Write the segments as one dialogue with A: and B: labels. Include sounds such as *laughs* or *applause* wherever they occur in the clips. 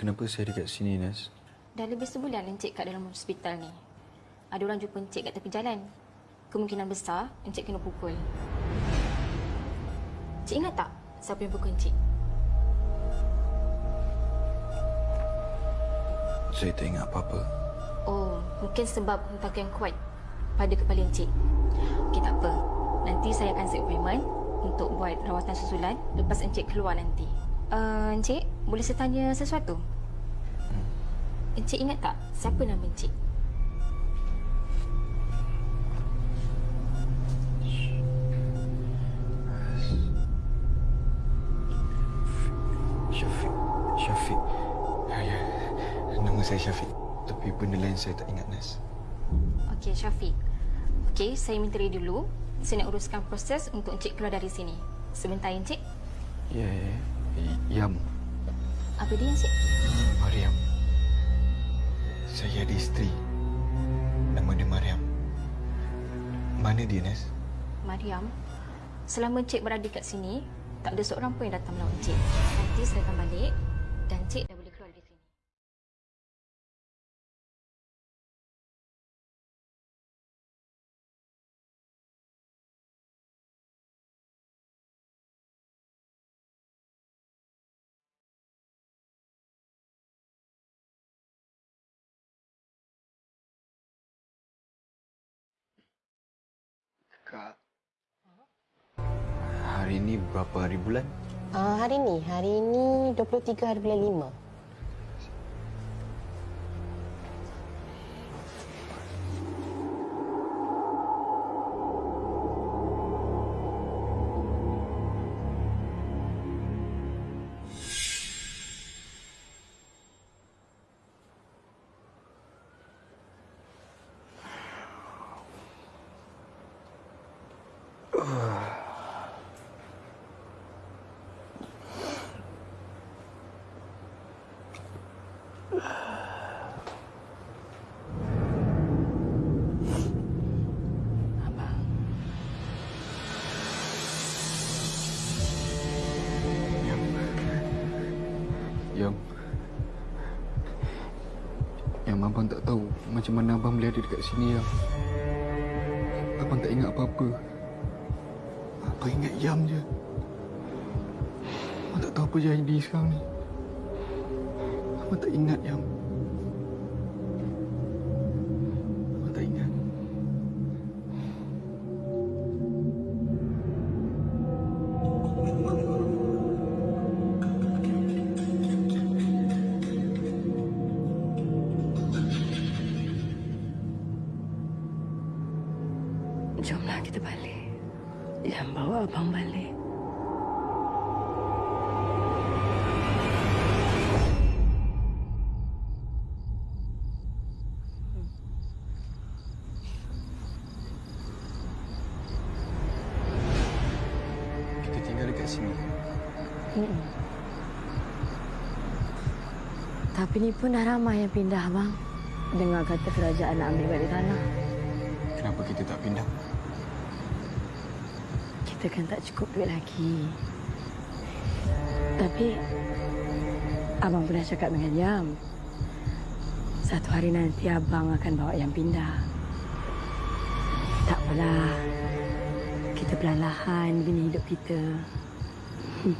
A: Kenapa saya dekat sini, Nas?
B: Dah lebih sebulan Encik kat dalam hospital ni. Ada orang jumpa Encik kat tepi jalan. Kemungkinan besar Encik kena pukul. Encik ingat tak siapa yang pukul Encik?
A: Saya tak ingat apa-apa.
B: Oh, mungkin sebab hentakan yang kuat pada kepala Encik. Okey, tak apa. Nanti saya akan set appointment untuk buat rawatan susulan lepas Encik keluar nanti. Uh, Encik, boleh saya tanya sesuatu? Encik ingat tak siapa nama Encik?
A: Syafiq. Syafiq. Ya, ya. Nama saya Syafiq. Tapi benda lain saya tak ingat, Nas.
B: Okey, Syafiq. Okey, saya minta ready dulu. Saya nak uruskan proses untuk Encik keluar dari sini. Sebentar, Encik.
A: Ya, ya. ya. Yam.
B: Apa dia, Encik?
A: Mariam. Saya ada isteri. Nama dia Mariam. Mana dia, Nas?
B: Mariam. Selama Encik berada kat sini, tak ada seorang pun yang datang melawan Encik. Nanti saya akan balik dan Encik dah
A: berapa hari bulan?
C: Uh, hari ni, hari ni 23 hari bulan 5.
A: Mana abang boleh ada dekat sini, Yam. Abang tak ingat apa-apa. Abang ingat Yam je. Abang tak tahu apa jadi sekarang ni. Abang tak ingat, Yam.
C: Tapi ni pun dah ramai yang pindah, bang. Dengar kata kerajaan nak ambil balik tanah.
A: Kenapa kita tak pindah?
C: Kita kan tak cukup duit lagi. Tapi abang pernah cakap dengan Yam. Satu hari nanti abang akan bawa Yam pindah. Tak apalah. Kita perlahan bina hidup kita. Hmm.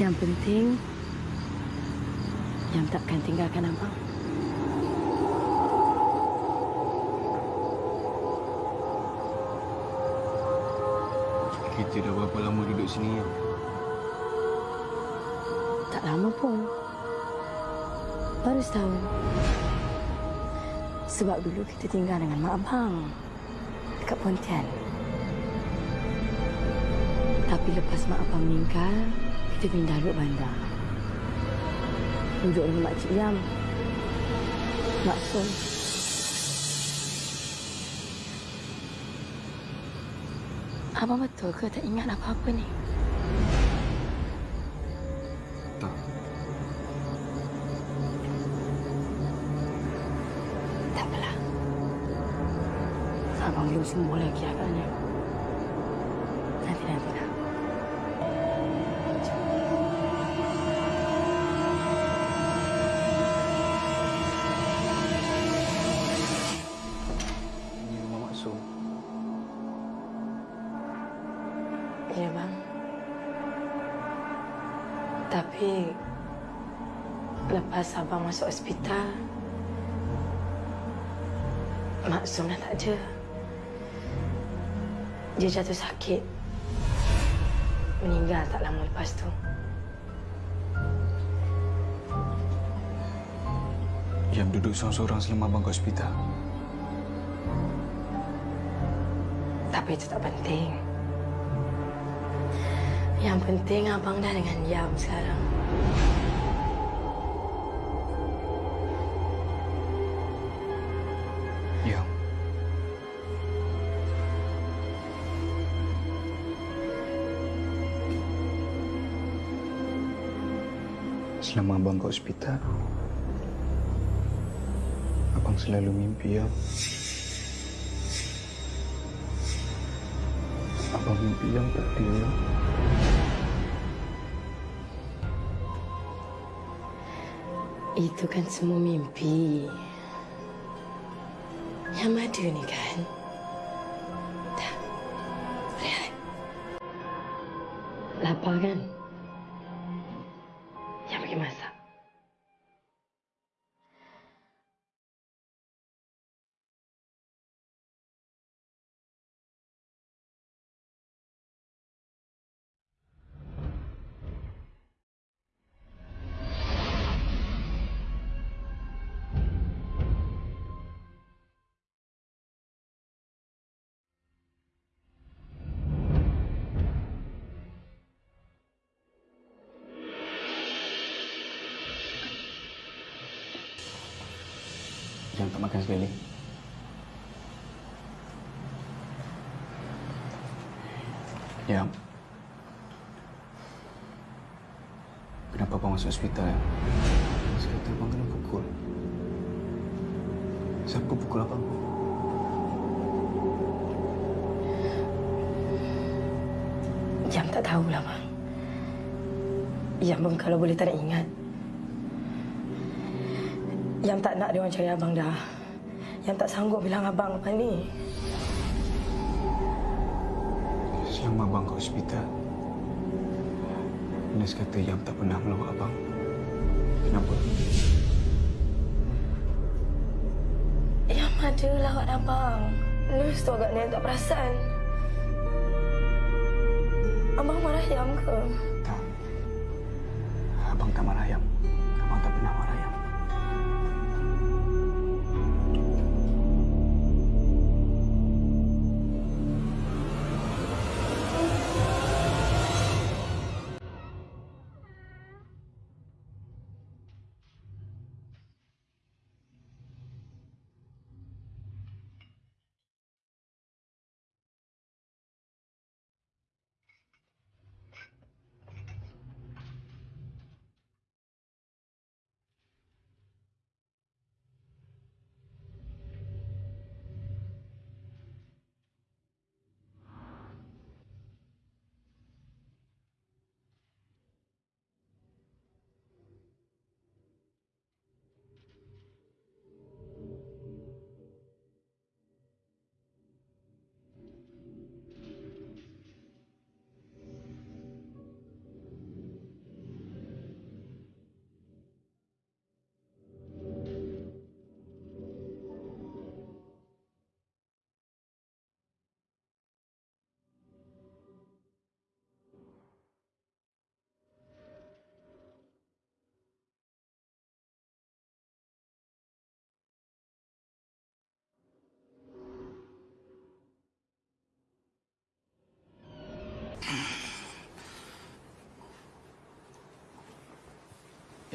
C: Yang penting Yam takkan tinggalkan abang.
A: Kita dah berapa lama duduk sini, Yam?
C: Tak lama pun. Baru setahun. Sebab dulu kita tinggal dengan mak abang. Dekat Pontian. Tapi lepas mak abang meninggal, kita pindah duduk bandar. Duduk dengan Mak Cik Yam. Mak Sun. Abang betul ke tak ingat apa-apa ni?
A: Tak.
C: Tak apalah. Abang belum sembuh lagi agaknya. Lepas abang masuk hospital, Maksum dah tak ada. Dia jatuh sakit. Meninggal tak lama lepas tu.
A: Yang duduk seorang-seorang selama abang ke hospital.
C: Tapi itu tak penting. Yang penting abang dah dengan Yam sekarang.
A: Selama abang ke hospital, abang selalu mimpi ya. Abang mimpi yang tak dia. Ya.
C: Itu kan semua mimpi. Yang madu ni kan? Dah. Rehat. Lapar kan? Yang pergi masak.
A: Jangan sekali. Ya. Kenapa abang masuk hospital ya? Saya kata abang kena pukul. Siapa pukul abang?
C: Jam tak tahulah, bang. Yang pun kalau boleh tak nak ingat. Yang tak nak dia orang cari abang dah. Yang tak sanggup bilang abang lepas ni.
A: Selama abang ke hospital, Ines kata Yam tak pernah melawat abang. Kenapa?
C: Yang ada lawat abang. Nurse tu agaknya tak perasan. Abang marah Yam ke?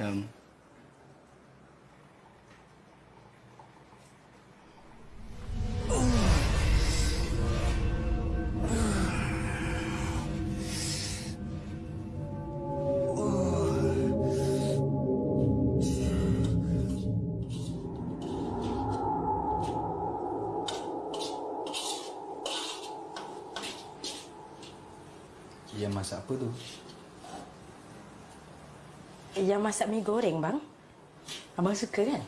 A: Yam. Yang masak apa tu?
C: Yang masak mi goreng, bang. Abang suka kan?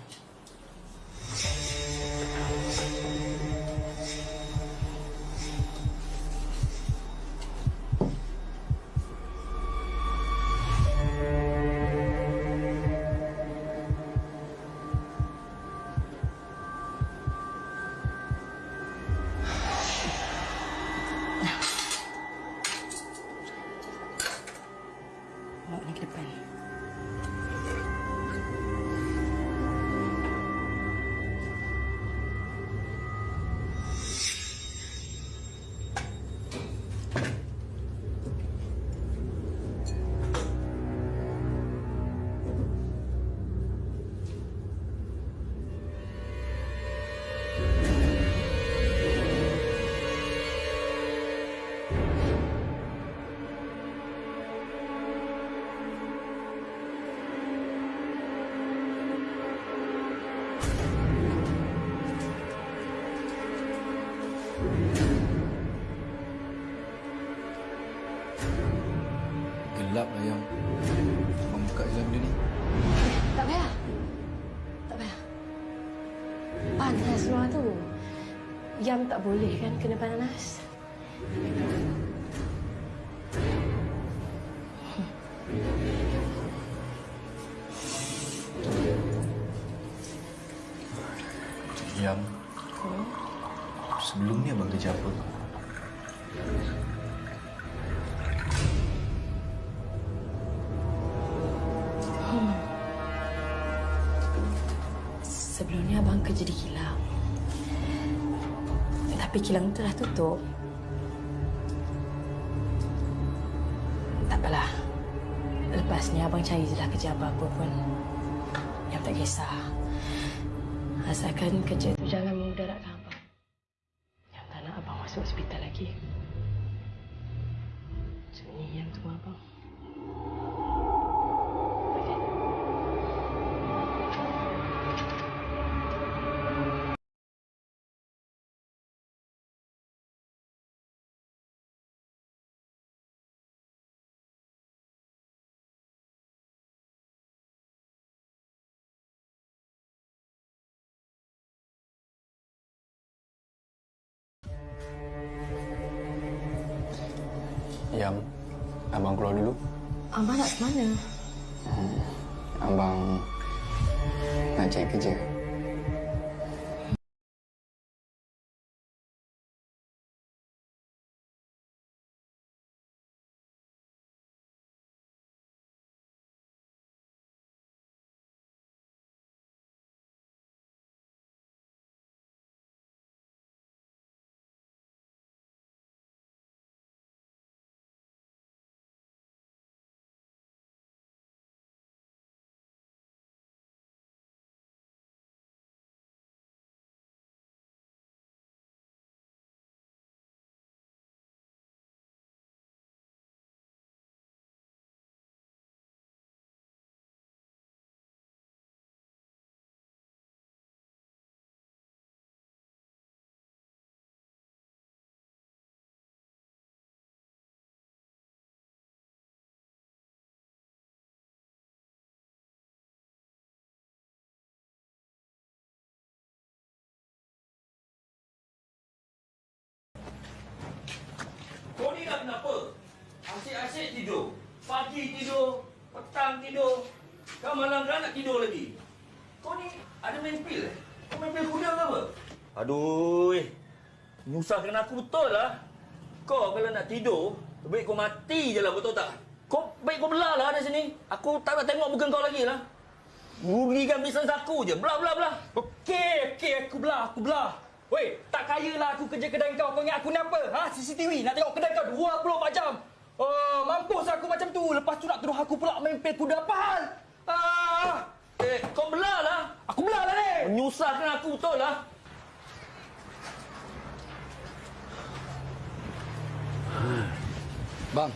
C: Boleh kan kena panas. Tu. Tak apalah. Lepas ni abang cari je lah kerja apa-apa pun. Yang tak kisah. Asalkan kerja tu jangan memudaratkan abang. Yang tak nak abang masuk hospital lagi. Macam ni yang tu abang.
D: Abang
C: nak ke mana?
D: Abang Nak cari kerja
E: Kau ni dah kenapa? Asyik-asyik tidur. Pagi tidur, petang tidur. Kau malam dah nak tidur lagi. Kau ni ada main pil eh? Kau main pil kuda ke apa? Aduh. Nyusahkan aku betul lah. Kau kalau nak tidur, baik kau mati je lah betul tak? Kau baik kau belah lah dari sini. Aku tak nak tengok muka kau lagi lah. Rugikan bisnes aku je. Belah, belah, belah.
F: Okey, okey, aku belah, aku belah. Weh, tak kaya lah aku kerja kedai kau. Kau ingat aku ni apa? Ha? CCTV nak tengok kedai kau 24 jam. Oh, mampus aku macam tu. Lepas tu nak tuduh aku pula main pel kuda apa hal? Ah,
E: Eh, kau belah lah.
F: aku belah lah ni.
E: Menyusahkan aku betul lah.
D: Bang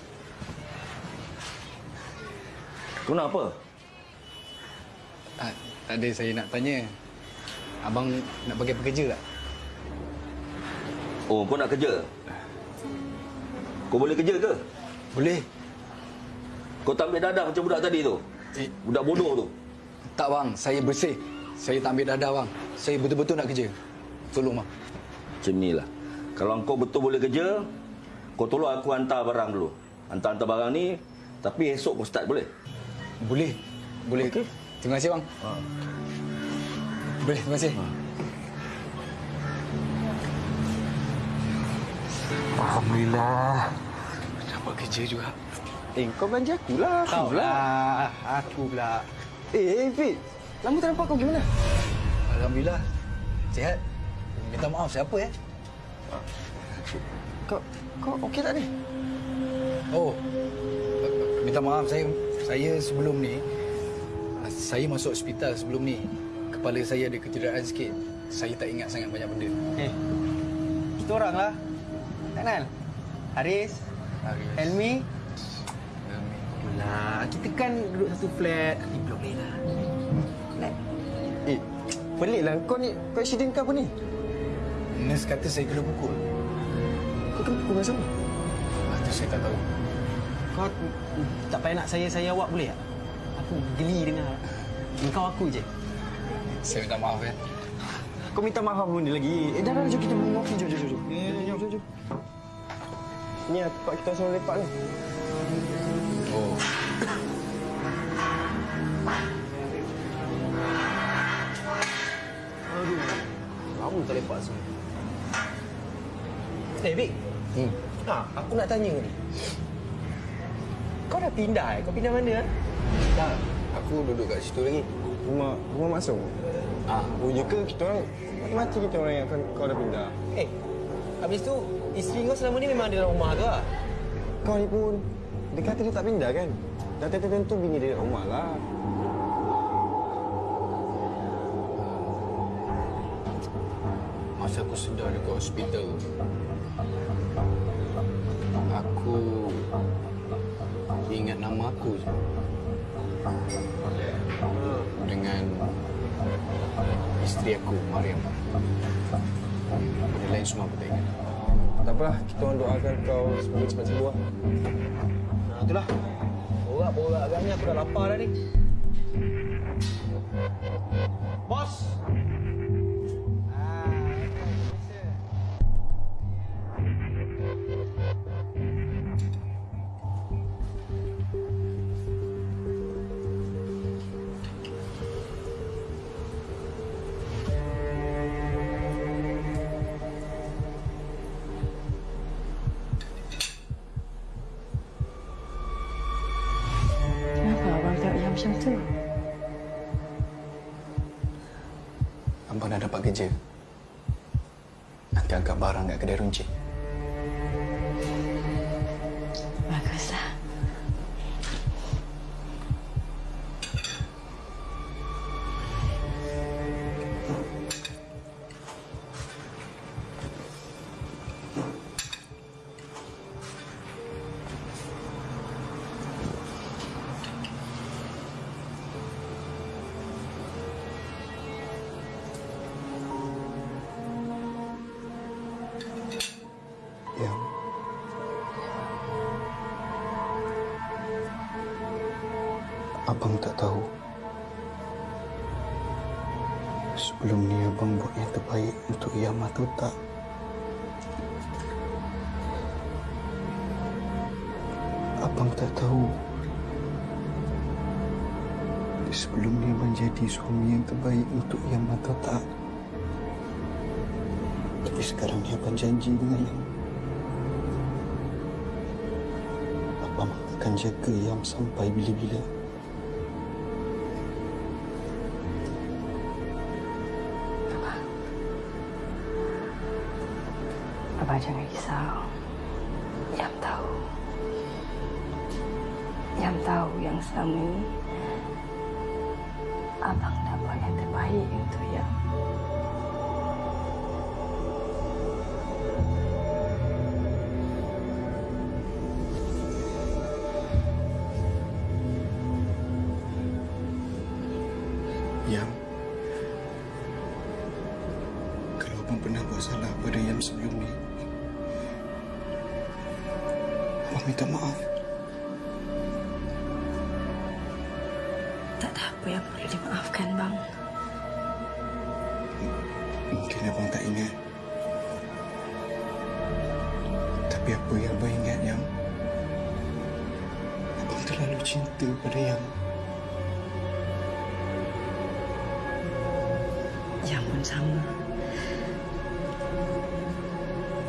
E: Kau nak apa?
D: ah, Tak ada saya nak tanya Abang nak bagi pekerja tak?
E: Oh, kau nak kerja? Kau boleh kerja ke?
D: Boleh
E: Kau tak ambil dadah macam budak tadi tu?
D: eh,
E: Budak bodoh tu?
D: Tak bang, saya bersih Saya tak ambil dadah bang Saya betul-betul nak kerja Tolong bang
E: Macam ni lah. Kalau kau betul boleh kerja, kau tolong aku hantar barang dulu. Hantar-hantar barang ni, tapi esok kau start boleh?
D: Boleh Boleh
E: Okey.
D: Terima kasih bang
E: Ha.
D: Boleh, terima kasih Alhamdulillah. Dapat kerja juga.
F: Eh, kau belanja aku lah.
D: Kau lah. Aku pula.
F: Eh, eh, Fit. Lama tak nampak kau gimana?
D: Alhamdulillah. Sihat. Minta maaf siapa ya
F: Kau, kau okey tak ni?
D: Oh. Minta maaf saya Saya sebelum ni Saya masuk hospital sebelum ni. Kepala saya ada kecederaan sikit. Saya tak ingat sangat banyak benda.
F: Eh, kita orang lah. Tak kenal? Haris,
D: Haris.
F: Helmi.
D: Helmi.
F: Lah, kita kan duduk satu flat. Di blok lain lah. Eh, pelik lah. Kau ni, kau accident ke apa ni?
D: Nurse kata saya kena pukul
F: Kau kena pukul dengan siapa?
D: ah, Itu saya tak tahu
G: kau tak payah nak saya-saya awak boleh tak? Aku geli dengar. Engkau aku je.
A: Saya minta maaf ya.
G: Kau minta maaf benda lagi? Eh, dah, dah, jom kita mengopi. Jom, jom, jom. jom. Jom, jom, jom. Ni lah tempat kita selalu lepak ni.
A: Oh.
G: Aduh. Lama tak lepak sini. Eh, Bik.
A: Hmm.
G: Ha, aku nak tanya ni. Kau dah pindah eh? Kau pindah mana? Eh?
A: Tak. Aku duduk kat situ lagi.
H: Rumah rumah masuk.
A: Ah.
H: Oh, ya ke kita orang mati kita orang yang kau, kau dah pindah.
G: Eh, habis tu isteri kau selama ni memang ada dalam rumah ke?
H: Kau ni pun dia kata dia tak pindah kan? Dah tentu bini dia dalam rumah lah.
A: Masa aku sedar dekat hospital Aku ingat nama aku je Dengan isteri aku, Mariam Benda lain semua aku tak ingat
H: Tak apalah, kita orang doakan kau semoga cepat sembuh. lah.
G: Nah, itulah. Borak-borak agaknya aku dah lapar dah ni. Bos!
A: Kerja. Nanti angkat barang kat kedai runcit sekarang ni abang janji dengan Yam Abang akan jaga Yam sampai bila-bila
C: Abang jangan risau. Yang tahu. Yang tahu yang selama ini Abang
A: salah pada Yam sebelum ni Abang minta maaf.
C: Tak ada apa yang perlu dimaafkan, bang.
A: Mungkin abang tak ingat. Tapi apa yang abang ingat Yam Abang terlalu cinta pada Yam
C: Yang pun sama.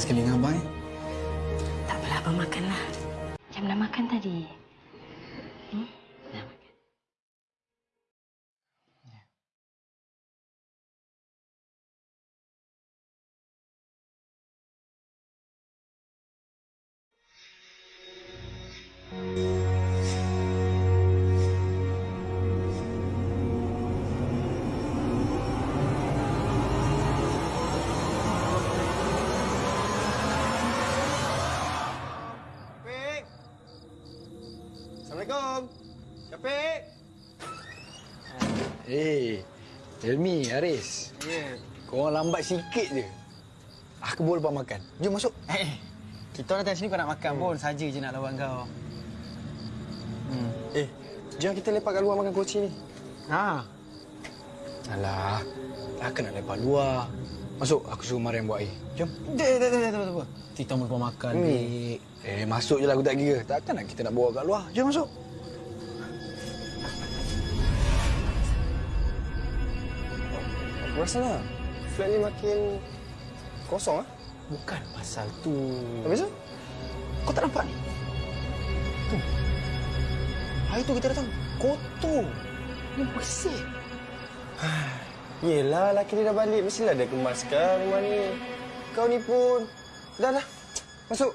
A: sekali dengan abang eh?
C: Tak apalah, abang makanlah.
D: Helmi, Haris.
H: Ya. Yeah.
D: Korang lambat sikit je. Aku boleh lepas makan. Jom masuk.
G: Eh, kita orang datang sini kau nak makan pun. Saja je nak lawan kau.
H: Hmm. Eh, jom kita lepak kat luar makan kucing ni.
G: Ha.
D: Alah, takkan nak lepas luar. Masuk, aku suruh Mariam buat air. Jom.
G: Tak, tak, tak, tak, tak, tak. Kita mau lepas makan,
D: Hmm. Eh, masuk je lah aku tak kira. Takkan nak kita nak bawa kat luar. Jom masuk.
H: Aku rasa lah. Flat ni makin kosong ah.
G: Bukan pasal tu.
H: Habis tu?
D: Kau tak nampak ni? Tu. Hari tu kita datang. Kotor. Ni bersih. *sighs*
H: Yelah, laki dia dah balik. Mestilah dia kemaskan rumah ni. Kau ni pun. Dah, dah. Masuk.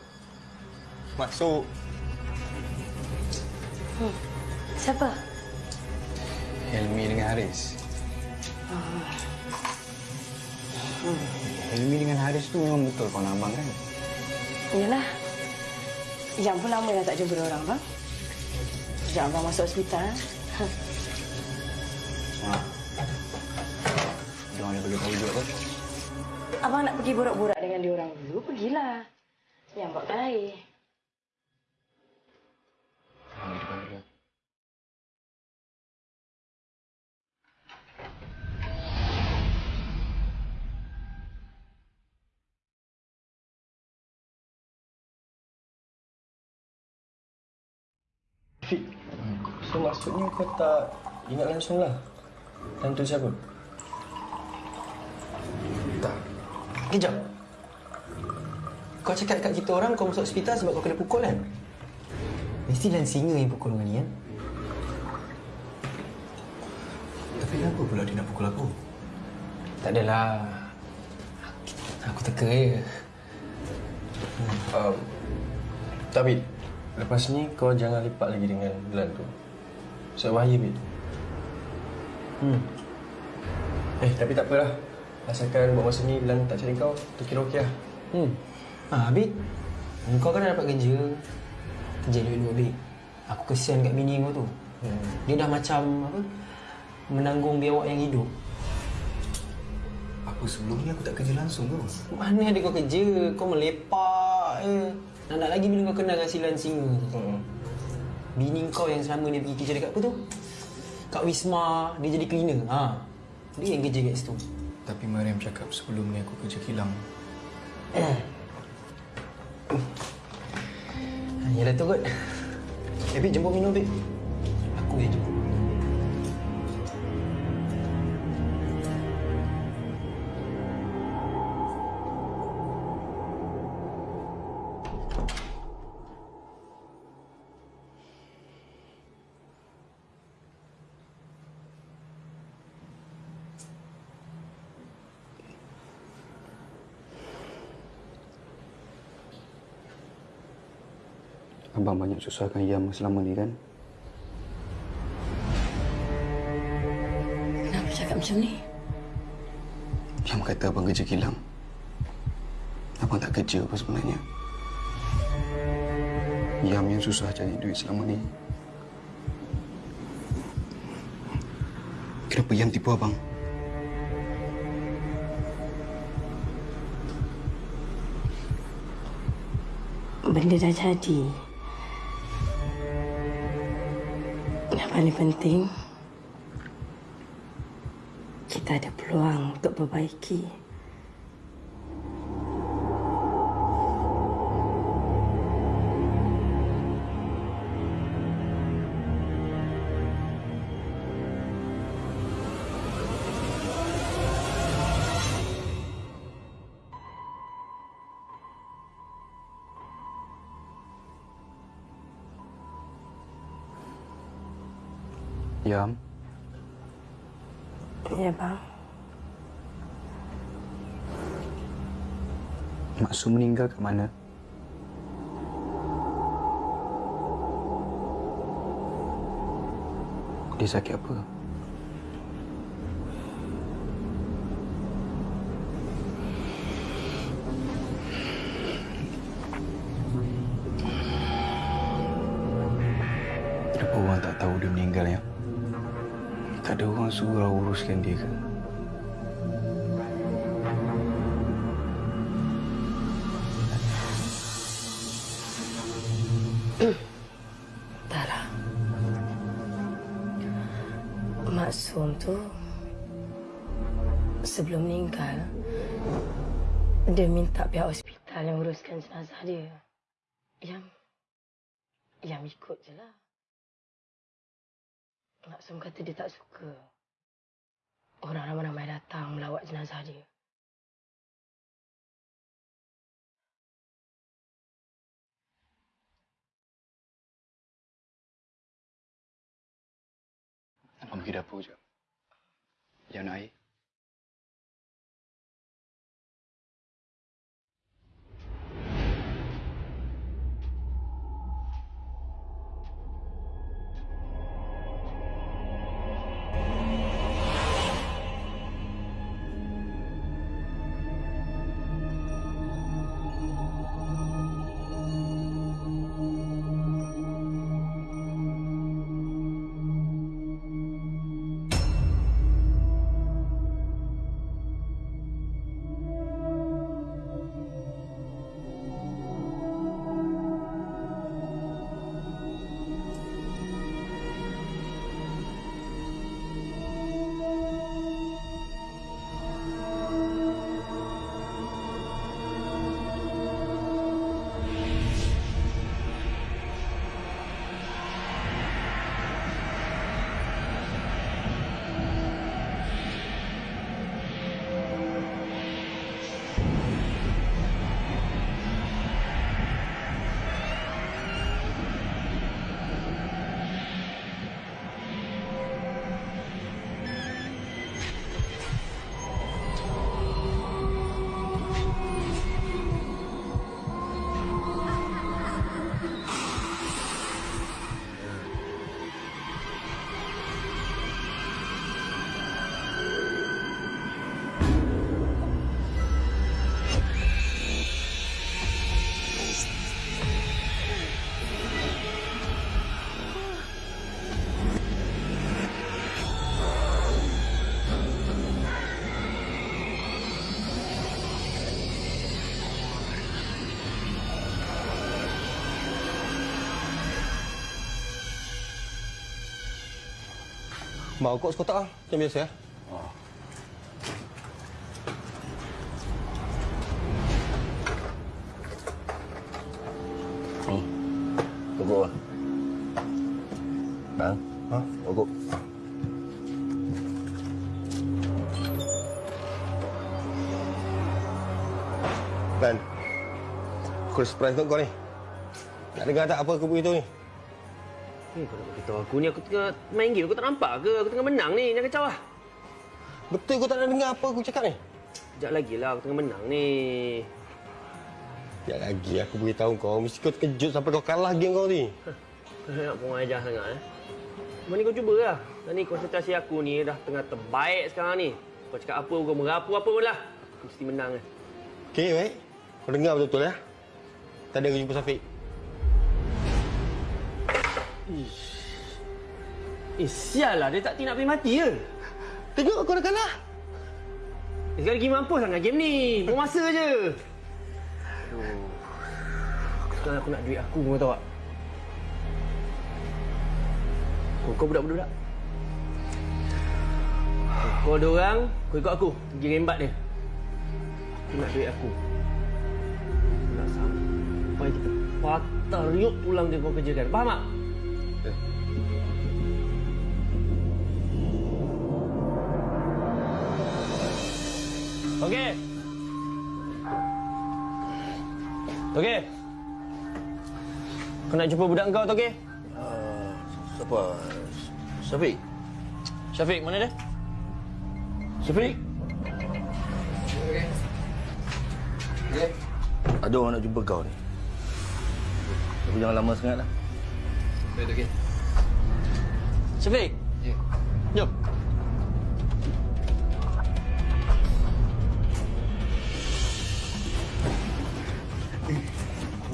H: Masuk.
C: Siapa?
D: Helmi dengan Haris. Helmi dengan Haris tu memang betul kawan abang kan?
C: Yalah. Yang pun lama dah tak jumpa orang, bang. Sejak abang masuk hospital.
D: Ha. Jangan ada bagi tahu juga kan?
C: Abang nak pergi borak-borak dengan dia orang dulu, pergilah. Yang buat air.
D: Ha, di depan
H: Fik. So maksudnya kau tak ingat langsung lah. Dan tu siapa?
D: Tak.
G: Kejap. Kau cakap kat kita orang kau masuk hospital sebab kau kena pukul kan? Mesti Lan Singa yang pukul dengan ni kan?
D: Tapi kenapa pula dia nak pukul aku?
G: Tak adalah. Aku teka je.
H: Um, tapi lepas ni kau jangan lipat lagi dengan Glenn tu. Sebab bahaya, Bit.
G: Hmm.
H: Eh, tapi tak apalah. Asalkan buat masa ni Glenn tak cari kau, tu kira okey lah.
G: Hmm. Ah, Abid. Kau kan dah dapat kerja. Kerja duit dua, Abid. Aku kesian kat bini kau tu.
H: Hmm.
G: Dia dah macam apa? Menanggung biawak yang hidup.
D: Apa sebelum ni aku tak kerja langsung tu?
G: Mana ada kau kerja? Kau melepak je. Nak, nak lagi bila kau kenal dengan Silan Singa tu.
H: Hmm.
G: Bini kau yang selama ni pergi kerja dekat apa tu? Kat Wisma, dia jadi cleaner. Ha. Dia yang kerja kat situ.
D: Tapi Mariam cakap sebelum ni aku kerja kilang. *coughs*
G: Yalah tu kot. Eh, Bik, jemput minum, Bik. Aku yang jemput.
D: Abang banyak susahkan Yam selama ni kan?
C: Kenapa cakap macam ni?
D: Yam kata abang kerja kilang. Abang tak kerja apa sebenarnya? Yam yang susah cari duit selama ni. Kenapa Yam tipu abang?
C: Benda dah jadi. Paling penting, kita ada peluang untuk
D: Yam,
C: Ya, bang.
D: Maksum meninggal kat mana? Dia sakit apa? Suruh uruskan dia ke?
C: Entahlah. Maksum tu sebelum meninggal dia minta pihak hospital yang uruskan jenazah dia. Yang yang ikut je lah. Maksum kata dia tak suka orang ramai-ramai datang melawat jenazah dia.
D: Abang pergi dapur je. Jangan air.
H: Mau kok sekotak ah, macam biasa ya.
I: Ni. Pokok lah. Bang.
H: Ha?
I: Pokok.
H: Aku ada surprise untuk kau ni. Nak dengar tak apa aku beritahu ni?
J: Eh, kau nak beritahu aku ni aku tengah main game. Kau tak nampak ke? Aku tengah menang ni. Jangan kacau lah.
H: Betul kau tak nak dengar apa aku cakap ni?
J: Sekejap lagi lah. Aku tengah menang ni.
H: Ya lagi aku beritahu kau. Mesti kau terkejut sampai kau kalah game kau ni. *laughs*
J: nak pun ajar sangat eh. Cuma ni kau cuba lah. Dan ni konsentrasi aku ni dah tengah terbaik sekarang ni. Kau cakap apa, kau merapu apa pun lah. Aku mesti menang eh.
H: Okey, baik. Kau dengar betul-betul ya. Tadi aku jumpa Safiq.
J: Eh, sial lah. Dia tak nak pergi mati ke?
H: Tengok kau dah kalah.
J: Eh, Sekali lagi mampus sangat game ni. Buang masa je. Aduh. Sekarang aku nak duit aku, kau tahu tak? Kau, kau budak-budak. Kau ada orang, kau ikut aku. Pergi rembat dia. Aku nak duit aku. Aku nak sampai kita patah riuk tulang dia kau kerjakan. Faham tak? Okey. Okey. Kau nak jumpa budak kau tu okey?
I: Siapa? Syafiq?
J: Syafiq, mana dia? Syafiq?
I: Ada orang nak jumpa kau ni. Tapi jangan lama sangat lah.
D: Baik, okey.
J: Syafiq?
D: Ya.
J: Jom.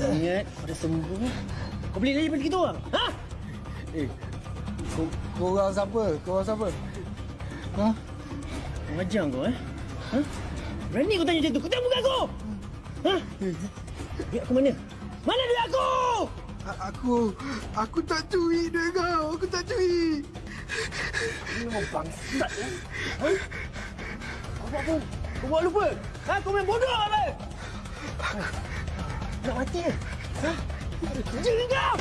J: Ingat, kau dah sembuh. Kau beli lagi pada kita orang? Ha?
D: Eh, kau, kau orang siapa? Kau orang siapa? Ha?
J: Kau ajar kau eh? Ha? Berani kau tanya macam tu? Kau tengok muka aku! Ha? Duit aku mana? Mana duit aku?
D: A- aku, aku tak curi duit kau. Aku tak curi.
J: Kau bangsat ya? Ha? Kau buat apa? Kau buat lupa? Ha? Kau main bodoh apa? Nak mati ke? Ha? Ke kau?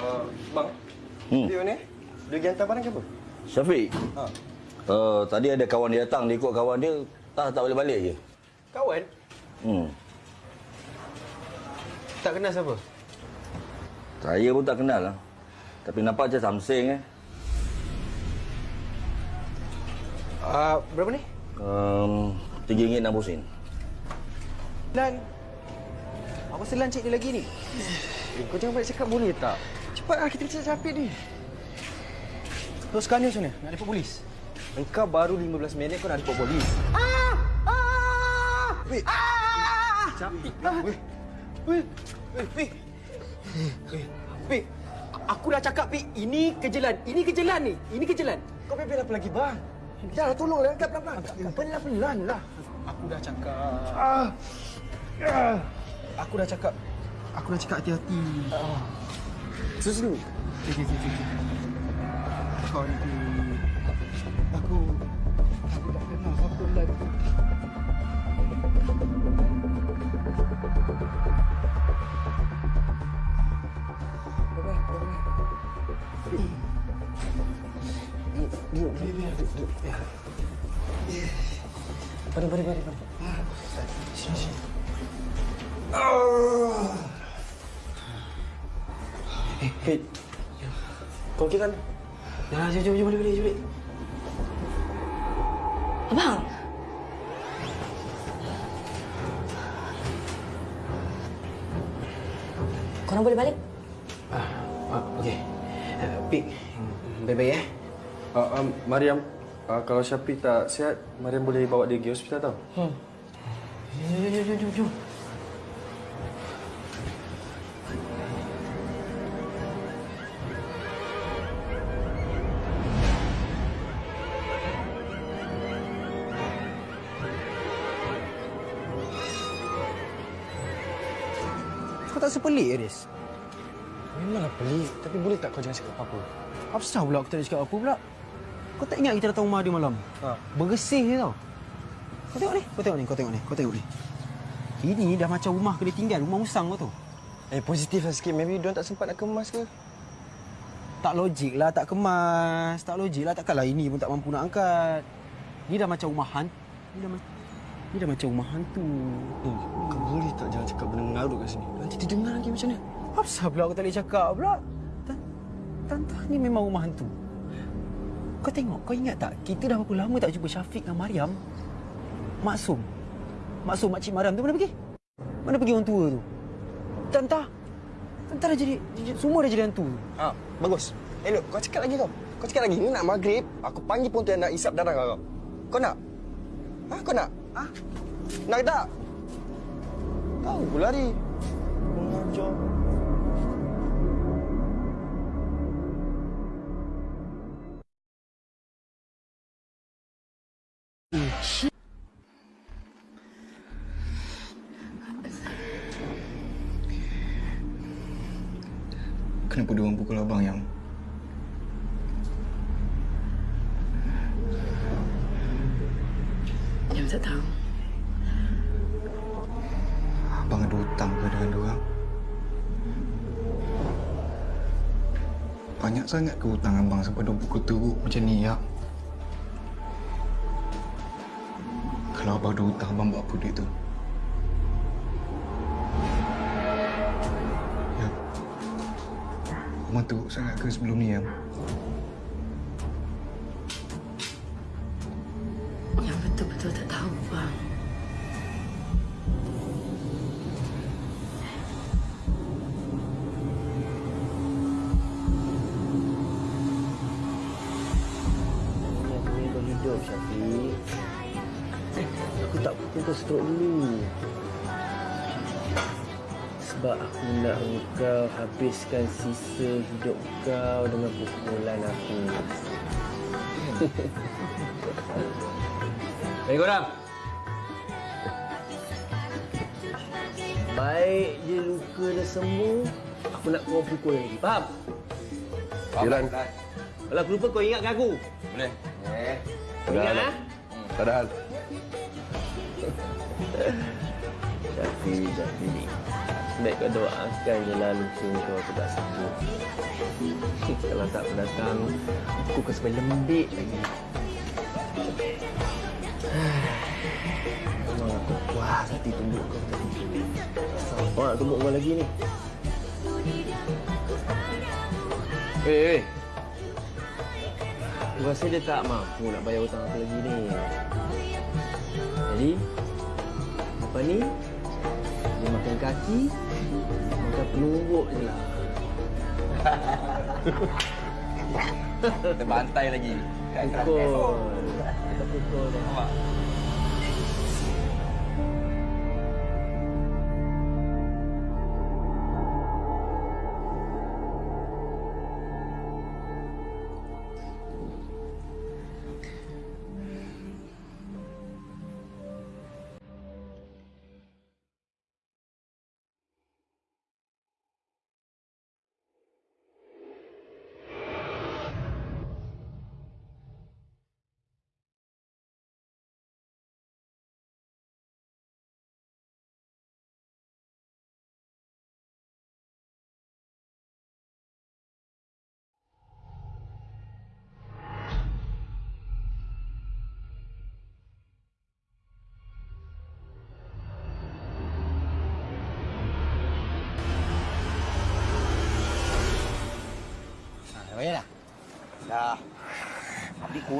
H: Uh, bang,
I: Hmm.
H: dia ni, dia pergi hantar barang ke apa?
I: Syafiq.
H: Ha.
I: Uh, tadi ada kawan dia datang, dia ikut kawan dia. Tak, tak boleh balik je.
G: Kawan?
I: Hmm.
G: Tak kenal siapa?
I: Saya pun tak kenal lah. Tapi nampak macam something eh.
G: Uh, berapa ni?
I: Um, RM3.60.
G: Lan. Aku rasa Lan cik lagi ni. Eh, kau jangan banyak cakap boleh tak? Cepatlah kita cari Syafiq ni. Terus sekarang ni macam mana? Nak report polis? Engkau baru 15 minit kau nak report polis. Ah! Weh. Ah! Weh. Weh. Weh. Weh. Weh. Weh. Aku dah cakap, Pik. Ini kejelan. Ini kejelan ni. Ini kejelan. Kau bebel apa lagi, bang? Dah, tolonglah. Angkat pelan-pelan. Pelan-pelan lah. Aku dah cakap. Ah. Ah. Aku dah cakap. Aku dah cakap hati-hati. Ah. Susu. Okey, okey, okey. Kau ni. Aku. Aku Mari, mari, mari, mari. Sini, sini. Eh, Fit. Kau okey kan? Dah, jom, jom, jom, balik, balik, balik.
B: Abang, korang boleh balik?
G: Ah, ah okey. Uh, Pik, baik-baik eh.
H: Uh, um, Mariam, uh, kalau Syafiq tak sihat, Mariam boleh bawa dia pergi hospital tau.
G: Hmm. Jom, jom, jom, jom, jom. Kau tak sepelik ke, Riz? Memanglah pelik, tapi boleh tak kau jangan cakap apa-apa? Apa salah pula aku tak nak cakap apa pula? Kau tak ingat kita datang rumah dia malam? Ha. Bersih je tau. Kau tengok ni, kau tengok ni, kau tengok ni, kau tengok ni. Ini dah macam rumah kena tinggal, rumah usang kau tu.
H: Eh, positif lah sikit. Maybe diorang tak sempat nak kemas ke?
G: Tak logik lah, tak kemas. Tak logik lah, takkanlah ini pun tak mampu nak angkat. Ni dah macam rumah hantu. Ni dah, ma- ni dah macam rumah hantu.
H: Eh, kau boleh tak jangan cakap benda mengarut kat sini? Nanti dia dengar lagi macam mana?
G: Apa pula aku tak boleh cakap pula? Tan- Tante ni memang rumah hantu. Kau tengok, kau ingat tak? Kita dah berapa lama tak jumpa Syafiq dengan Mariam? Maksum. Maksum makcik Mariam tu mana pergi? Mana pergi orang tua tu? Tante. Tante dah jadi, jadi- semua dah jadi hantu.
H: Ha, bagus. Eh, Nuk, kau cakap lagi kau. Kau cakap lagi. Ni nak maghrib, aku panggil pontianak nak isap darah kau. Kau nak? Ha, kau nak? Ha? Nak tak? Tahu pula ni. Mengajar.
A: Sangat ke hutang abang sebab dia pukul teruk macam ni, ya? Kalau abang ada hutang, abang buat apa duit tu? Ya. Abang teruk sangat ke sebelum ni, ya?
J: Habiskan sisa hidup kau dengan pukulan aku. *laughs* Baik korang. Baik je luka dah sembuh, aku nak kau pukul lagi. Faham?
K: Jalan.
J: Kalau aku lupa kau ingatkan aku.
L: Boleh.
K: Eh.
J: Kau ingat ah?
K: Tak ada hal.
J: Syafi, *laughs* Syafi. Baik kau doakan je lah luka kau aku tak sembuh. *laughs* Kalau tak datang, aku kau sampai lembik lagi. *sighs* Memang aku puas hati tumbuk kau tadi. Siapa nak tumbuk kau lagi ni? Eh, eh. Aku rasa dia tak mampu nak bayar hutang aku lagi ni. Jadi, lepas ni, dia makan kaki, penumbuk je lah.
L: Kita bantai lagi.
J: Pukul. Kita pukul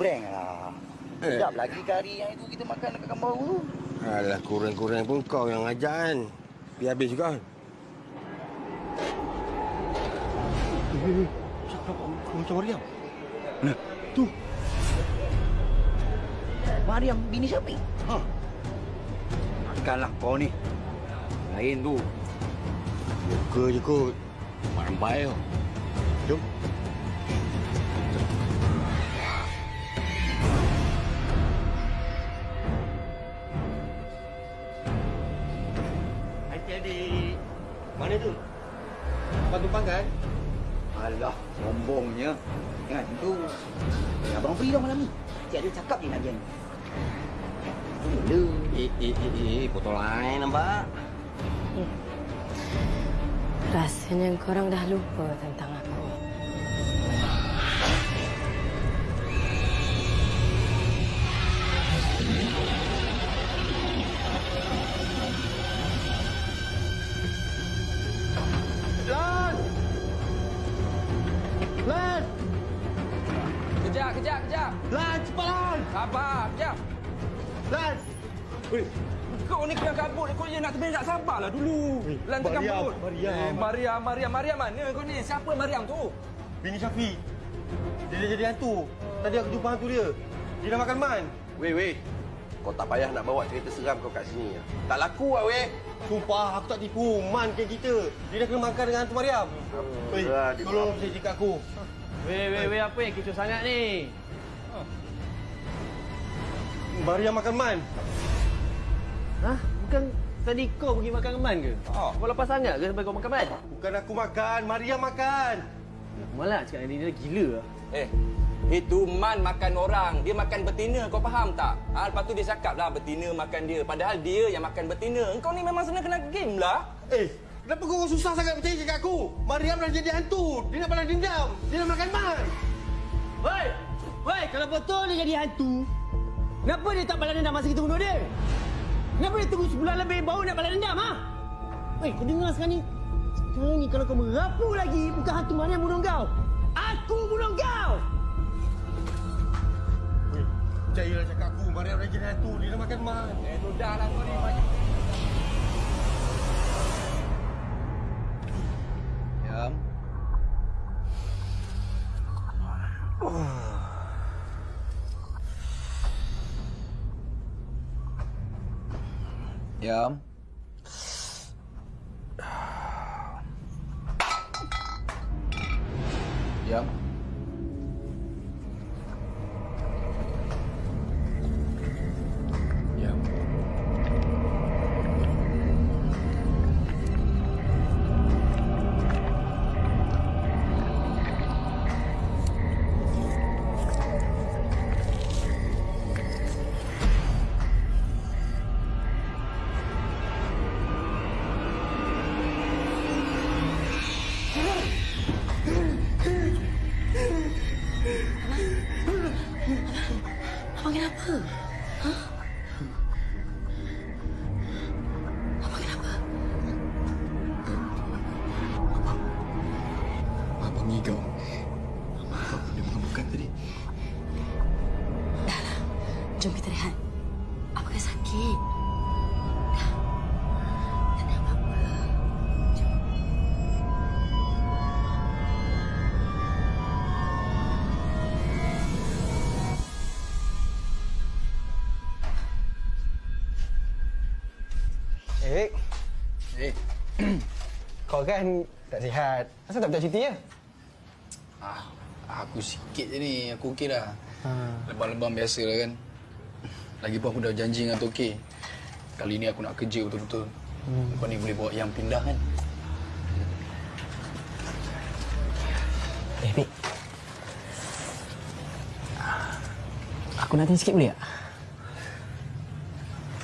M: kurang lah. Sedap lagi kari yang itu kita makan dekat kampung baru tu.
K: Alah, kurang-kurang pun kau yang ajak kan. Biar habis juga kan. Eh, Siapa kau macam Mariam? Nah, tu.
M: Mariam bini Syafiq.
K: Ha.
M: Takkanlah kau ni. Lain tu.
K: Muka je kot. Baik tau. Jom.
F: Kau ni kena kabut. Kau je nak terbang tak sabarlah dulu. Lan tengah
K: Mariam,
F: kabut.
K: Mariam.
F: Eh, Mariam, Mariam, Mariam mana kau ni? Siapa Mariam tu?
K: Bini Syafi. Dia dah jadi hantu. Tadi aku jumpa hantu dia. Dia dah makan man.
N: Weh, weh. Kau tak payah nak bawa cerita seram kau kat sini. Tak laku lah, weh.
K: Sumpah, aku tak tipu. Man kan kita. Dia dah kena makan dengan hantu Mariam. Weh,
N: dia
K: tolong saya cakap aku.
J: Weh, weh, weh, apa yang kecoh sangat ni?
K: Mariam makan man.
J: Hah? Bukan tadi kau pergi makan keman ke?
F: Oh.
J: Kau lepas sangat ke sampai kau makan keman?
K: Bukan aku makan, Mariam makan.
J: Malah cakap dengan dia, dia gila lah.
F: Eh, itu Man makan orang. Dia makan betina. Kau faham tak? Ha, lepas tu dia cakap lah betina makan dia. Padahal dia yang makan betina. Kau ni memang senang kena game lah.
K: Eh,
N: Kenapa kau susah sangat percaya cakap aku? Mariam dah jadi hantu. Dia nak balas dendam. Dia nak makan man.
J: Woi! Woi, kalau betul dia jadi hantu, kenapa dia tak balas dendam masa kita bunuh dia? Kenapa dia tunggu sebulan lebih baru nak balas dendam, ha? Woi, kau dengar sekarang ni. Sekarang ni kalau kau merapu lagi, bukan hantu mana yang bunuh kau. Aku bunuh kau!
N: Percayalah cakap aku. Mariam dah jadi hantu. Dia nak makan man. Eh, tu dah lah kau ni. Banyak.
D: Yam. Yam. Yam. *sighs* Yam.
G: Eh, kau kan tak sihat. Asal tak minta cuti ya?
D: ah, aku sikit je ni. Aku okey dah.
G: Ha.
D: Lebam-lebam biasa lah kan. Lagipun aku dah janji dengan Tok K. Kali ni aku nak kerja betul-betul. Hmm. Lepas ni boleh bawa yang pindah kan.
G: Eh, Bik. Aku nak tanya sikit boleh tak?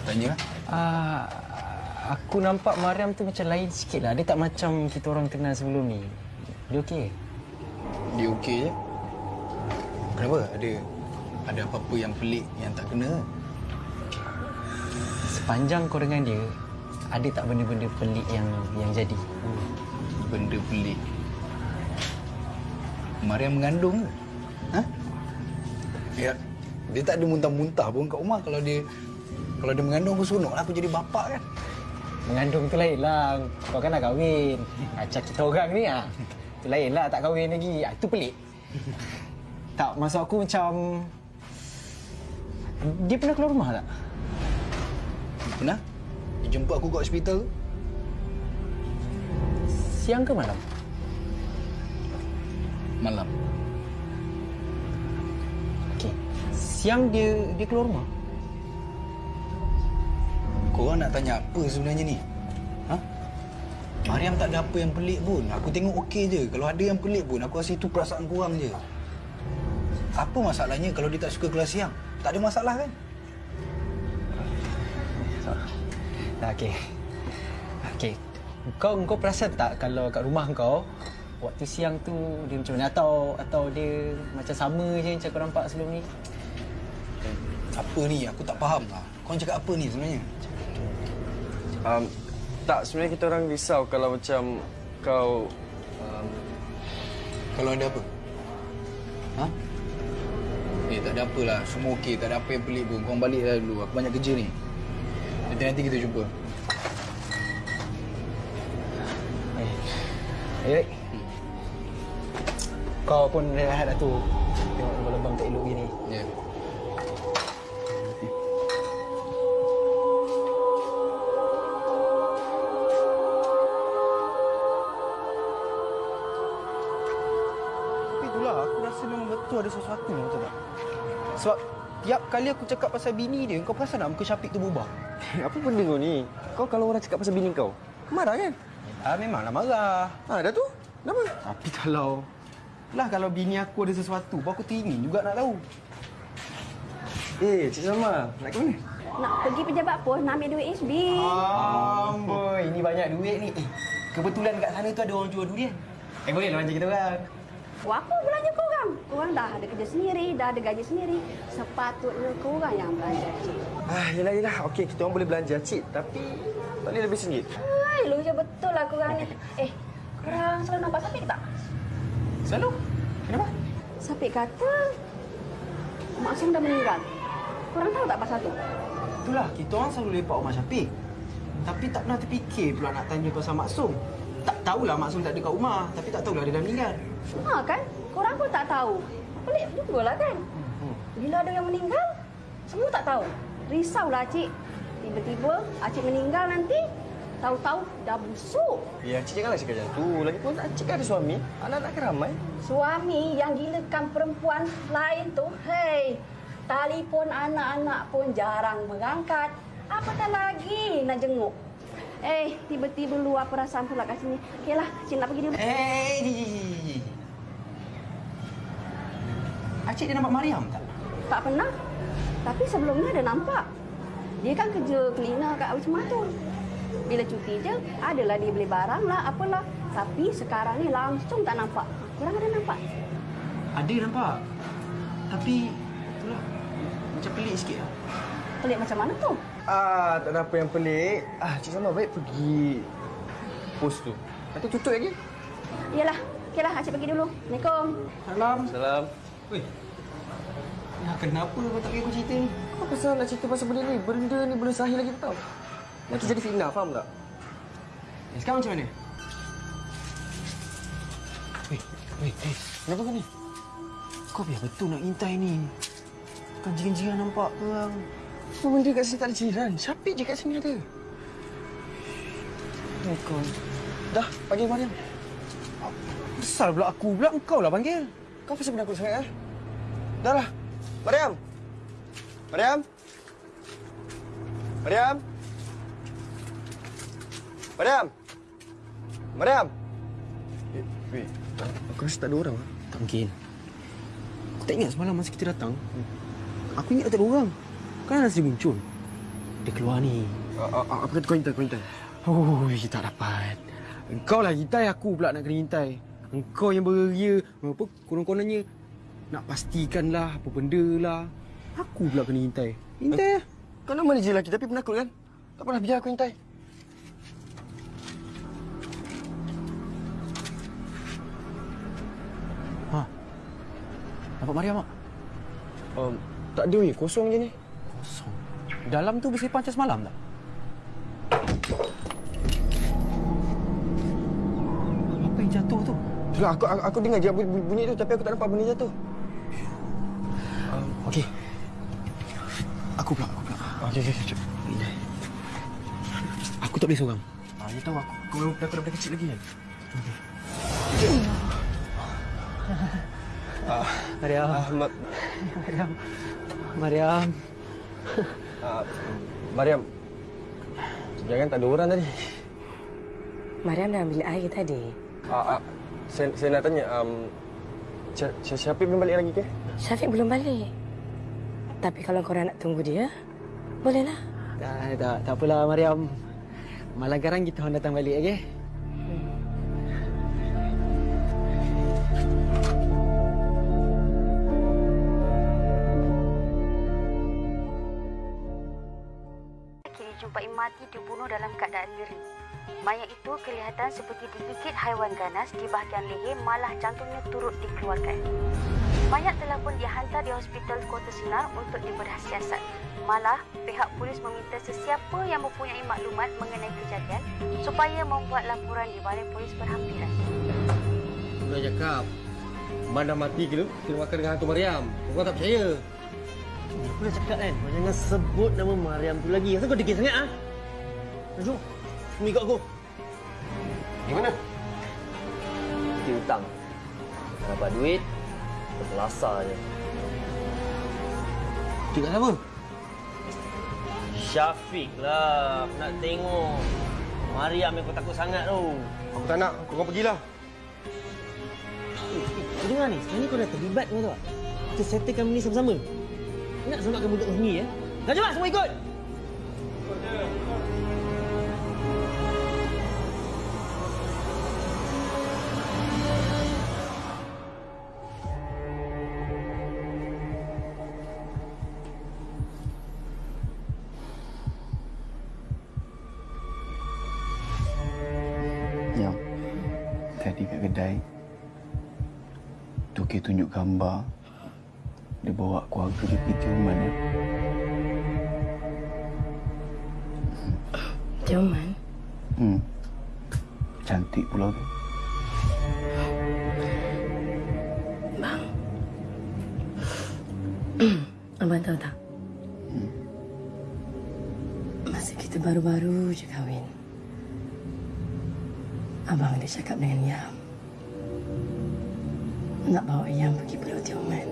D: Tanya lah.
G: Uh, aku nampak Mariam tu macam lain sikit lah. Dia tak macam kita orang kenal sebelum ni. Dia okey?
D: Dia okey je. Kenapa? Ada ada apa-apa yang pelik yang tak kena ke?
G: Sepanjang kau dengan dia, ada tak benda-benda pelik yang yang jadi?
D: Benda pelik. Mariam mengandung ke? Ha? Ya, dia tak ada muntah-muntah pun kat rumah kalau dia kalau dia mengandung aku seronok lah aku jadi bapak kan.
G: Mengandung tu lain lah. Kau kan nak kahwin. Macam kita orang ni ah. Tu lain lah tak kahwin lagi. Ah, itu pelik. tak, maksud aku macam... Dia pernah keluar rumah tak?
D: Pernah? Dia jemput aku kat hospital tu.
G: Siang ke malam?
D: Malam.
G: Okey. Siang dia dia keluar rumah?
D: Korang nak tanya apa sebenarnya ni? Ha? Mariam tak ada apa yang pelik pun. Aku tengok okey je. Kalau ada yang pelik pun, aku rasa itu perasaan korang je. Apa masalahnya kalau dia tak suka kelas siang? Tak ada masalah kan?
G: Dah okey. Okey. Kau kau perasan tak kalau kat rumah kau waktu siang tu dia macam mana atau atau dia macam sama je macam kau nampak sebelum ni?
D: Apa ni? Aku tak faham lah. Kau cakap apa ni sebenarnya?
H: Um, tak, sebenarnya kita orang risau kalau macam kau... Um,
D: Kalau ada apa? Ha? Eh, tak ada apalah. Semua okey. Tak ada apa yang pelik pun. Korang balik dah dulu. Aku banyak kerja ni. Nanti-nanti kita jumpa.
G: Eh. Eh. Kau pun rehat dah tu. Tengok lebam-lebam tak elok gini.
D: Ya. Yeah.
G: Itulah aku rasa memang betul ada sesuatu betul tak? Sebab tiap kali aku cakap pasal bini dia, kau perasan tak muka Syafiq tu berubah? *laughs*
H: apa benda kau ni? Kau kalau orang cakap pasal bini kau, marah kan?
G: Ah memanglah marah.
H: Ha, dah tu? Kenapa?
G: Tapi kalau lah kalau bini aku ada sesuatu, aku teringin juga nak tahu.
H: Eh, Cik Salma, nak ke mana?
O: Nak pergi pejabat pos, nak ambil duit HB.
G: Amboi, ini banyak duit ni. Eh, kebetulan kat sana tu ada orang jual durian. Eh boleh lah belanja kita orang.
O: Wah, apa belanja korang? Korang dah ada kerja sendiri, dah ada gaji sendiri. Sepatutnya korang yang belanja, Cik.
H: Ah, yelah, yelah. Okey, kita orang boleh belanja, Cik. Tapi tak boleh lebih singgit.
O: Hai, lu je betul lah korang ni. *laughs* Eh, korang selalu nampak Sapik ke tak?
G: Selalu? Kenapa?
O: Sapik kata Mak Som dah meninggal. Korang tahu tak pasal tu?
G: Itulah, kita orang selalu lepak rumah Syafiq. Tapi tak pernah terfikir pula nak tanya pasal Maksum. Tak tahulah Maksum tak ada kat rumah. Tapi tak tahulah dia dah meninggal.
O: Ha kan? Korang pun tak tahu. Pelik juga lah kan? Bila ada yang meninggal, semua tak tahu. Risaulah Cik. Tiba-tiba Acik meninggal nanti, tahu-tahu dah busuk.
H: Ya, Cik janganlah cakap macam tu. Lagipun Cik kan ada suami. Anak-anak kan ramai.
O: Suami yang gilakan perempuan lain tu, hei, telefon anak-anak pun jarang mengangkat. Apatah lagi nak jenguk. Eh, tiba-tiba luar perasaan pula kat sini. Okeylah, Cik nak pergi dulu.
G: Eh, Acik dia nampak Mariam tak?
O: Tak pernah. Tapi sebelumnya ada nampak. Dia kan kerja cleaner kat Wisma tu. Bila cuti je, adalah dia beli barang lah, apalah. Tapi sekarang ni langsung tak nampak. Korang ada nampak?
G: Ada nampak. Tapi itulah macam pelik sikit lah.
O: Pelik macam mana tu?
H: Ah, tak ada apa yang pelik. Ah, Cik Sama baik pergi pos tu. Nanti tutup lagi.
O: Yalah. Okeylah, Acik pergi dulu. Assalamualaikum.
G: Salam.
H: Salam.
G: Weh. Ya, kenapa kau tak bagi aku cerita ni?
H: Apa pasal nak cerita pasal benda ni? Benda ni belum sahih lagi tau. Nanti jadi fitnah, faham tak?
G: Eh, sekarang macam mana? Weh, weh, eh.
H: Kenapa kau ni?
G: Kau biar betul nak intai ni. Bukan jiran-jiran nampak ke orang.
H: Apa benda kat sini tak ada jiran? Syafiq je kat sini ada. Oh, kau. Dah, panggil Mariam.
G: Besar pula aku pula engkau lah panggil.
H: Kau pasal penakut sangat, eh? Dah lah. Mariam! Mariam! Mariam! Mariam! Mariam! Eh, wait. Aku rasa tak ada orang. ah.
G: Tak mungkin. Aku tak ingat semalam masa kita datang. Aku ingat tak ada orang. Kan nasi muncul. Dia keluar ni.
H: Apa kata kau intai, kau intai?
G: Oh, tak dapat. Engkau lah hintai aku pula nak kena hintai. Engkau yang beria. Apa konon-kononnya nak pastikanlah apa benda lah. Aku pula kena hintai. Hintai lah.
H: Kau nama ni je lelaki tapi penakut kan? Tak pernah biar aku intai.
G: Ha. Nampak Mariam tak?
H: Um, tak ada weh, kosong je ni.
G: Kosong. Dalam tu bersepah macam semalam tak? Apa yang jatuh tu?
H: Itulah, aku, aku, aku dengar je bunyi, tu tapi aku tak nampak benda jatuh.
G: Um, Okey. Aku pula, aku pula.
H: Okey, okey, okey.
G: Aku tak boleh seorang.
H: Ah, you tahu aku. Kau memang penakut daripada kecil lagi kan? Ah,
G: Mariam.
H: ah, ma-
G: Mariam. Mariam.
H: Ah, *laughs* Mariam. Jangan tak ada orang tadi.
C: Mariam dah ambil air tadi.
H: Ah, ah, saya, saya nak tanya, um, Syafiq belum balik lagi ke?
C: Syafiq belum balik. Tapi kalau korang nak tunggu dia, bolehlah.
G: Tak, tak, tak apalah Mariam. Malam garang kita orang datang balik, okey?
P: Mati dibunuh dalam keadaan nyeri. Mayat itu kelihatan seperti digigit haiwan ganas di bahagian leher malah jantungnya turut dikeluarkan. Mayat telah pun dihantar di Hospital Kota Sinar untuk dibedah siasat. Malah, pihak polis meminta sesiapa yang mempunyai maklumat mengenai kejadian supaya membuat laporan di Balai Polis Berhampiran.
K: Dah cakap. Man dah mati ke tu? Kena makan dengan hantu Mariam. Kau tak percaya? Aku dah cakap kan, kau jangan sebut nama Mariam tu lagi. Asal kau degil sangat ah? Jom, sini ikut aku.
H: Gimana?
K: Kita hutang. Tak dapat duit, terbelasah je.
G: Tidak apa?
K: Syafiq lah, aku nak tengok. Mariam yang kau takut sangat tu.
H: Aku tak nak. Kau orang pergilah.
K: Kau dengar ni, sekarang ni kau dah terlibat kau tahu tak? Kita settlekan benda ni sama-sama. Kau nak selamatkan budak kau sendiri ya? Dah jom lah, semua ikut!
A: Kat kedai. Toki tunjuk gambar. Dia bawa keluarga dia pergi Tioman. Ya.
C: Tioman?
A: Hmm. Cantik pula tu.
C: Bang. Abang tahu tak? Masa kita baru-baru je kahwin. Abang dia cakap dengan Yam. Nak bawa Yam pergi Pulau Tioman.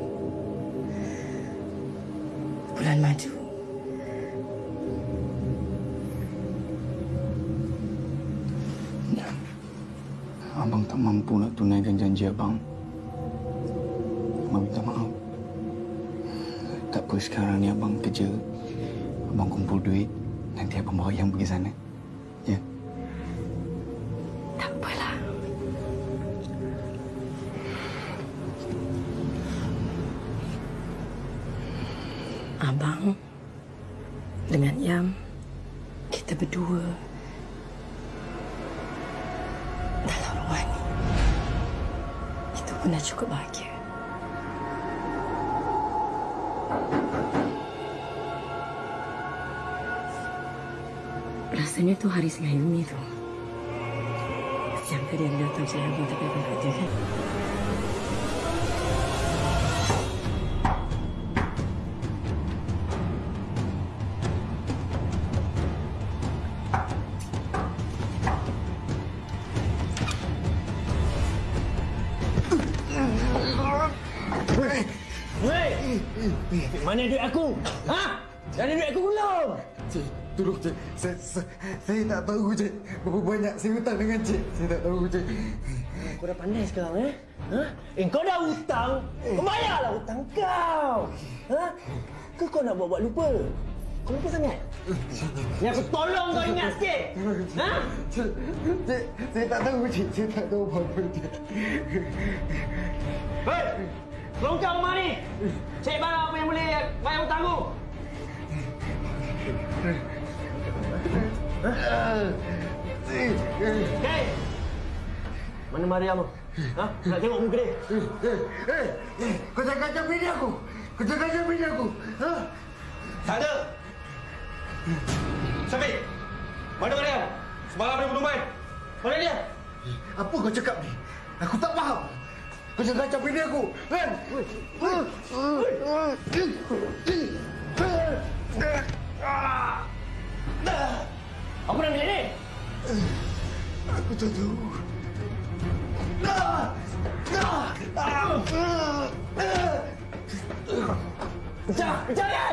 C: Bulan madu.
A: Abang tak mampu nak tunaikan janji abang. Abang minta maaf. Tak apa sekarang ni abang kerja. Abang kumpul duit. Nanti abang bawa yang pergi sana.
C: Saya
H: hutang dengan cik. Saya tak tahu cik.
J: Kau dah pandai sekarang eh? Ha? Eh kau dah hutang, kau bayarlah hutang kau. Ha? Ke kau nak buat-buat lupa? Kau lupa sangat? Ni aku tolong kau ingat sikit. Ha?
H: Cik, cik, saya tak tahu cik. Saya tak tahu apa-apa cik.
J: Hei! Longkang rumah ni! Cik barang apa yang boleh bayar hutang aku? Hei! Mana Mariam tu? Ha? Nak tengok muka dia?
H: Eh, eh, kau jangan kacau bini aku. Kau jangan kacau bini aku. Ha?
N: Tak ada. Syafiq. Mana Mariam? Semalam dia berdoman. Mana dia?
H: Apa kau cakap ni? Aku tak faham. Kau jangan kacau bini aku. Kan?
J: Apa nak bilik ni?
H: Aku tak tahu.
J: Pecah!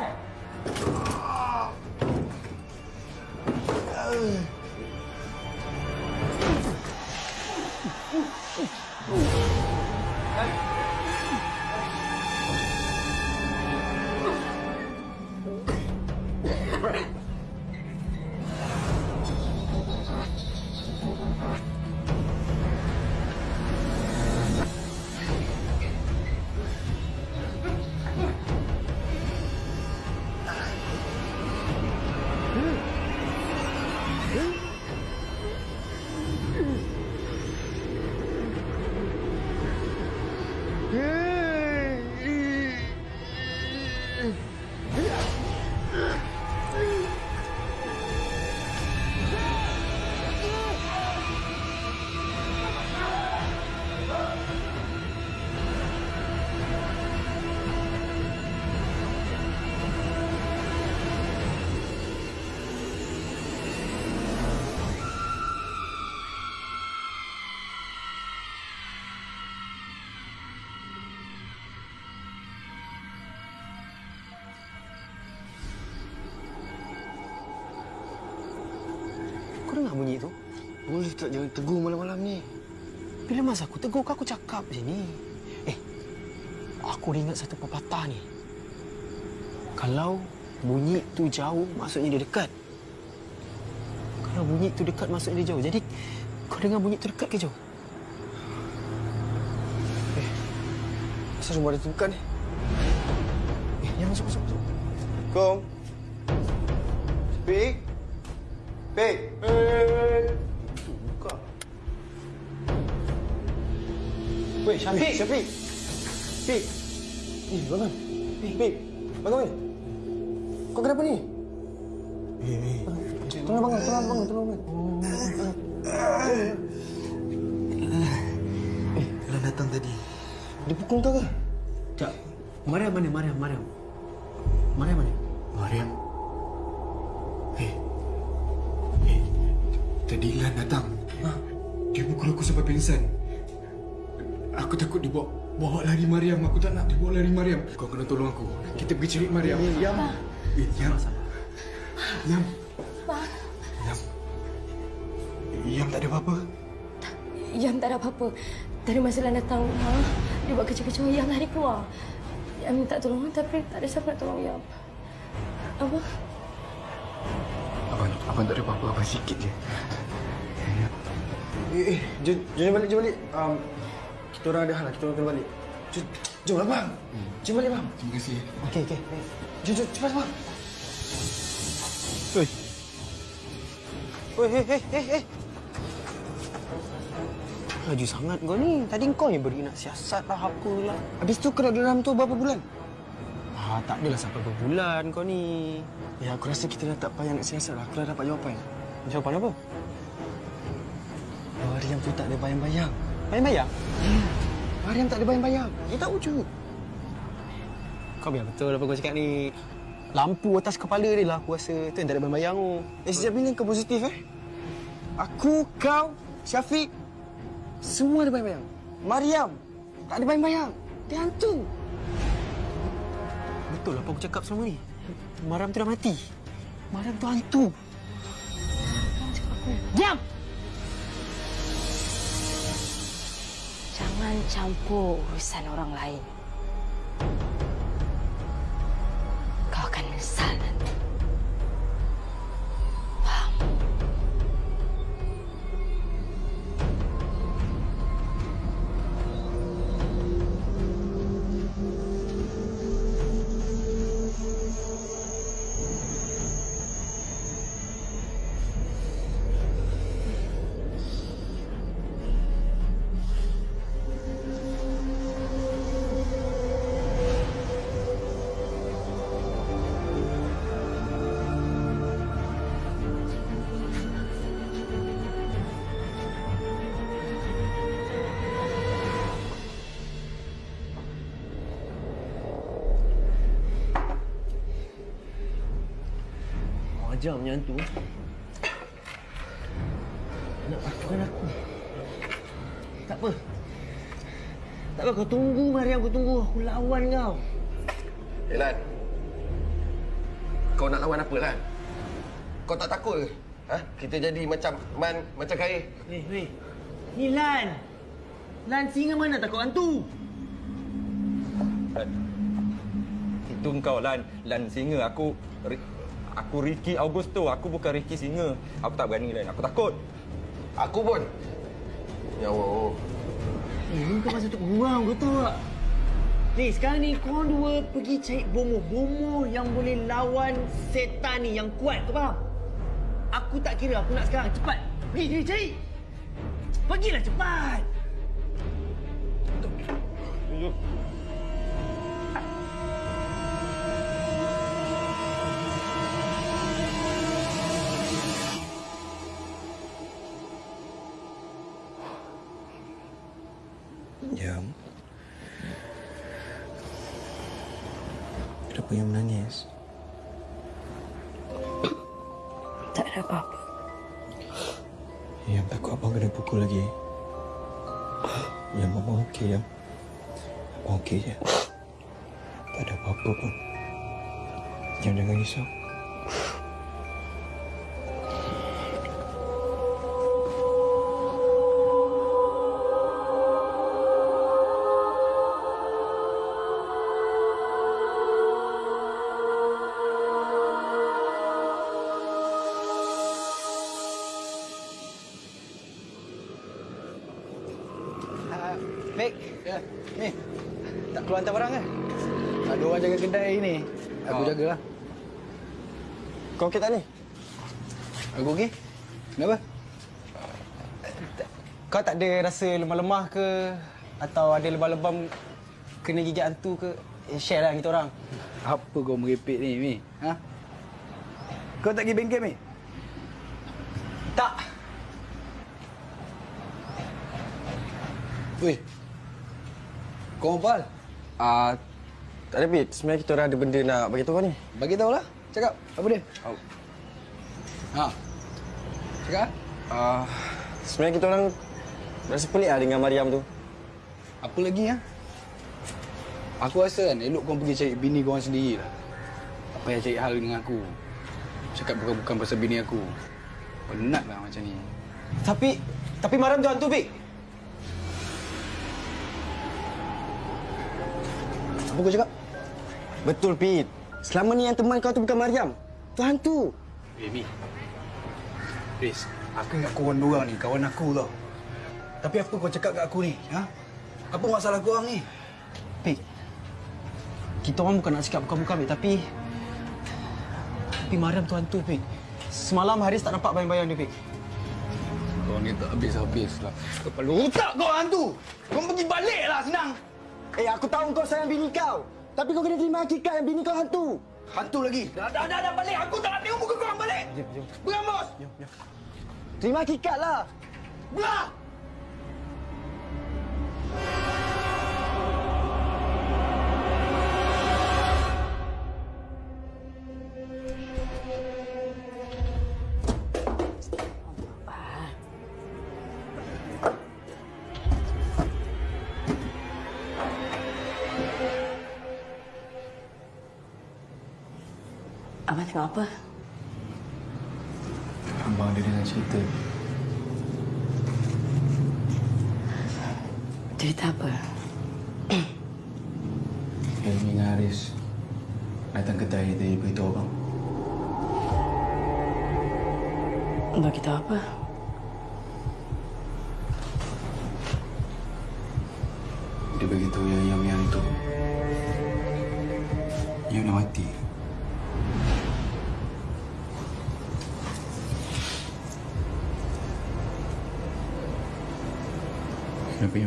H: Tegur
G: kau, aku cakap je ni. Eh, aku ingat satu pepatah ni. Kalau bunyi tu jauh, maksudnya dia dekat. Kalau bunyi tu dekat, maksudnya dia jauh. Jadi, kau dengar bunyi tu dekat ke jauh?
H: Eh, Asal rumah dia terbuka ni?
G: Eh, yang masuk, masuk, masuk.
H: Kom. Pik. Pik.
J: 小 P，
A: 小 P，P，P，等等，P，P，快过来。Aku takut dia bawa, bawa lari Mariam. Aku tak nak dia bawa lari Mariam. Kau kena tolong aku. Kita pergi cari Mariam.
H: Yam.
A: Eh, Yam. Yam.
C: Pak,
A: Yam. Yam tak ada apa-apa.
C: Yam tak ada apa-apa. Tadi masa Lan datang rumah, dia buat kecoh-kecoh, Yam lari keluar. Yam minta tolong tapi tak ada siapa nak tolong Yam. Apa?
A: Abang, abang tak ada apa-apa. Abang sikit je.
H: Eh, eh, jom, jom balik, jom balik. Um, kita orang ada hal lah, kita orang kena balik. Jom, lah, bang. Jom balik, bang.
A: Terima kasih.
H: Okey, okey. Jom, jom, cepat, bang. Oi. Oi, hei, hei, hei, hei. Laju sangat kau ni. Tadi kau yang beri nak siasat lah apa lah. Habis tu kena dalam tu berapa bulan? Ah, tak adalah sampai berapa bulan kau ni. Ya, aku rasa kita dah tak payah nak siasat lah. Aku dah dapat jawapan. Jawapan apa? Mariam tu tak ada bayang-bayang. Bayang-bayang? Hmm. Mariam tak ada bayang-bayang. Dia tak wujud. Kau biar betul apa kau cakap ni. Lampu atas kepala dia lah aku rasa. Tu yang tak ada bayang-bayang tu. Eh, sejak bila kau positif eh? Aku, kau, Syafiq. Semua ada bayang-bayang. Mariam tak ada bayang-bayang. Dia hantu. Betul apa aku cakap selama ni? Mariam tu dah mati. Mariam tu hantu.
C: Diam! Jangan campur urusan orang lain.
J: Ajar menyantu. Nak patukan aku. Tak apa. Tak apa, kau tunggu Mariam, kau tunggu. Aku lawan kau.
K: Eh, Lan. Kau nak lawan apa, Lan? Kau tak takut ke? Ha? Kita jadi macam Man, macam Khair.
J: Weh, weh. Ni Lan. Lan singa mana takut hantu?
N: Itu engkau Lan, Lan singa. Aku aku Ricky Augusto. Aku bukan Ricky singa. Aku tak berani Lan. Aku takut.
K: Aku pun. Ya Allah.
J: Eh, ni kau masih untuk buang, kau tahu tak? Ni, sekarang ni korang dua pergi cari bomoh. Bomoh yang boleh lawan setan ni yang kuat, kau faham? Aku tak kira, aku nak sekarang. Cepat. Pergi, pergi cari. Pergilah cepat.
A: Jam.
D: Jagalah.
H: Kau okey tak ni?
D: Aku okey. Kenapa?
H: Kau tak ada rasa lemah-lemah ke?
G: atau ada lebam-lebam kena gigit hantu ke, eh, share lah kita orang.
D: Apa kau merepek ni, Mi? Ha? Kau tak pergi bengkel, Mi?
G: Tak.
D: Weh. Kau apa?
H: Ah, tak ada Pit. Sebenarnya kita orang ada benda nak bagi tahu kau ni.
D: Bagi tahu lah. Cakap. Apa dia?
H: Oh.
D: Ha. Cakap.
H: Ah, sebenarnya kita orang rasa pelik lah dengan Mariam tu.
D: Apa lagi, ha? Aku rasa kan, elok kau pergi cari bini kau orang sendiri lah. Apa yang cari hal dengan aku? Cakap bukan-bukan pasal bini aku. Penat lah macam ni.
G: Tapi, tapi Mariam tu hantu, Pik.
D: Apa kau cakap?
H: Betul, Pit. Selama ni yang teman kau tu bukan Mariam. Tu hantu.
D: Eh, Mi. Riz, aku ingat korang dua ni kawan aku tau. Tapi apa kau cakap kat aku ni? Ha? Apa masalah korang ni?
G: Pik, kita orang bukan nak cakap bukan-bukan, Pik. Tapi... Tapi Mariam tu hantu, Pik. Semalam Haris tak nampak bayang-bayang dia, Pik.
D: Kau ni tak habis-habis lah. Kepala otak kau hantu! Kau pergi balik lah senang!
H: Eh, aku tahu kau sayang bini kau. Tapi kau kena terima hakikat yang bini kau hantu.
D: Hantu lagi? Dah, dah, dah, dah balik! Aku tak nak tengok muka korang balik!
G: Jom, jom.
D: Berambos!
G: Jom, jom.
H: Terima hakikat lah.
D: Belah!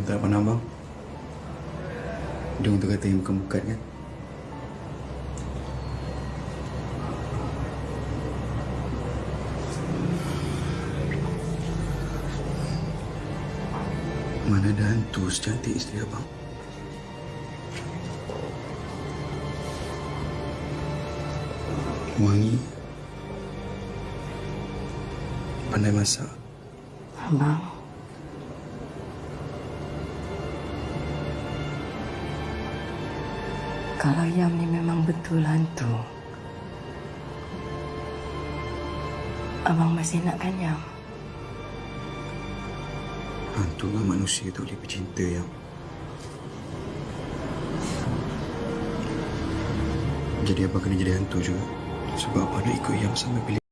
A: Tak pernah abang? Dia untuk kata yang bukan-bukan kan? Mana ada hantu secantik isteri abang? Wangi. Pandai masak.
C: Masih nakkan Yam?
A: Hantu dengan manusia tu boleh bercinta yang Jadi abang kena jadi hantu juga? Sebab abang nak ikut yang sampai pilih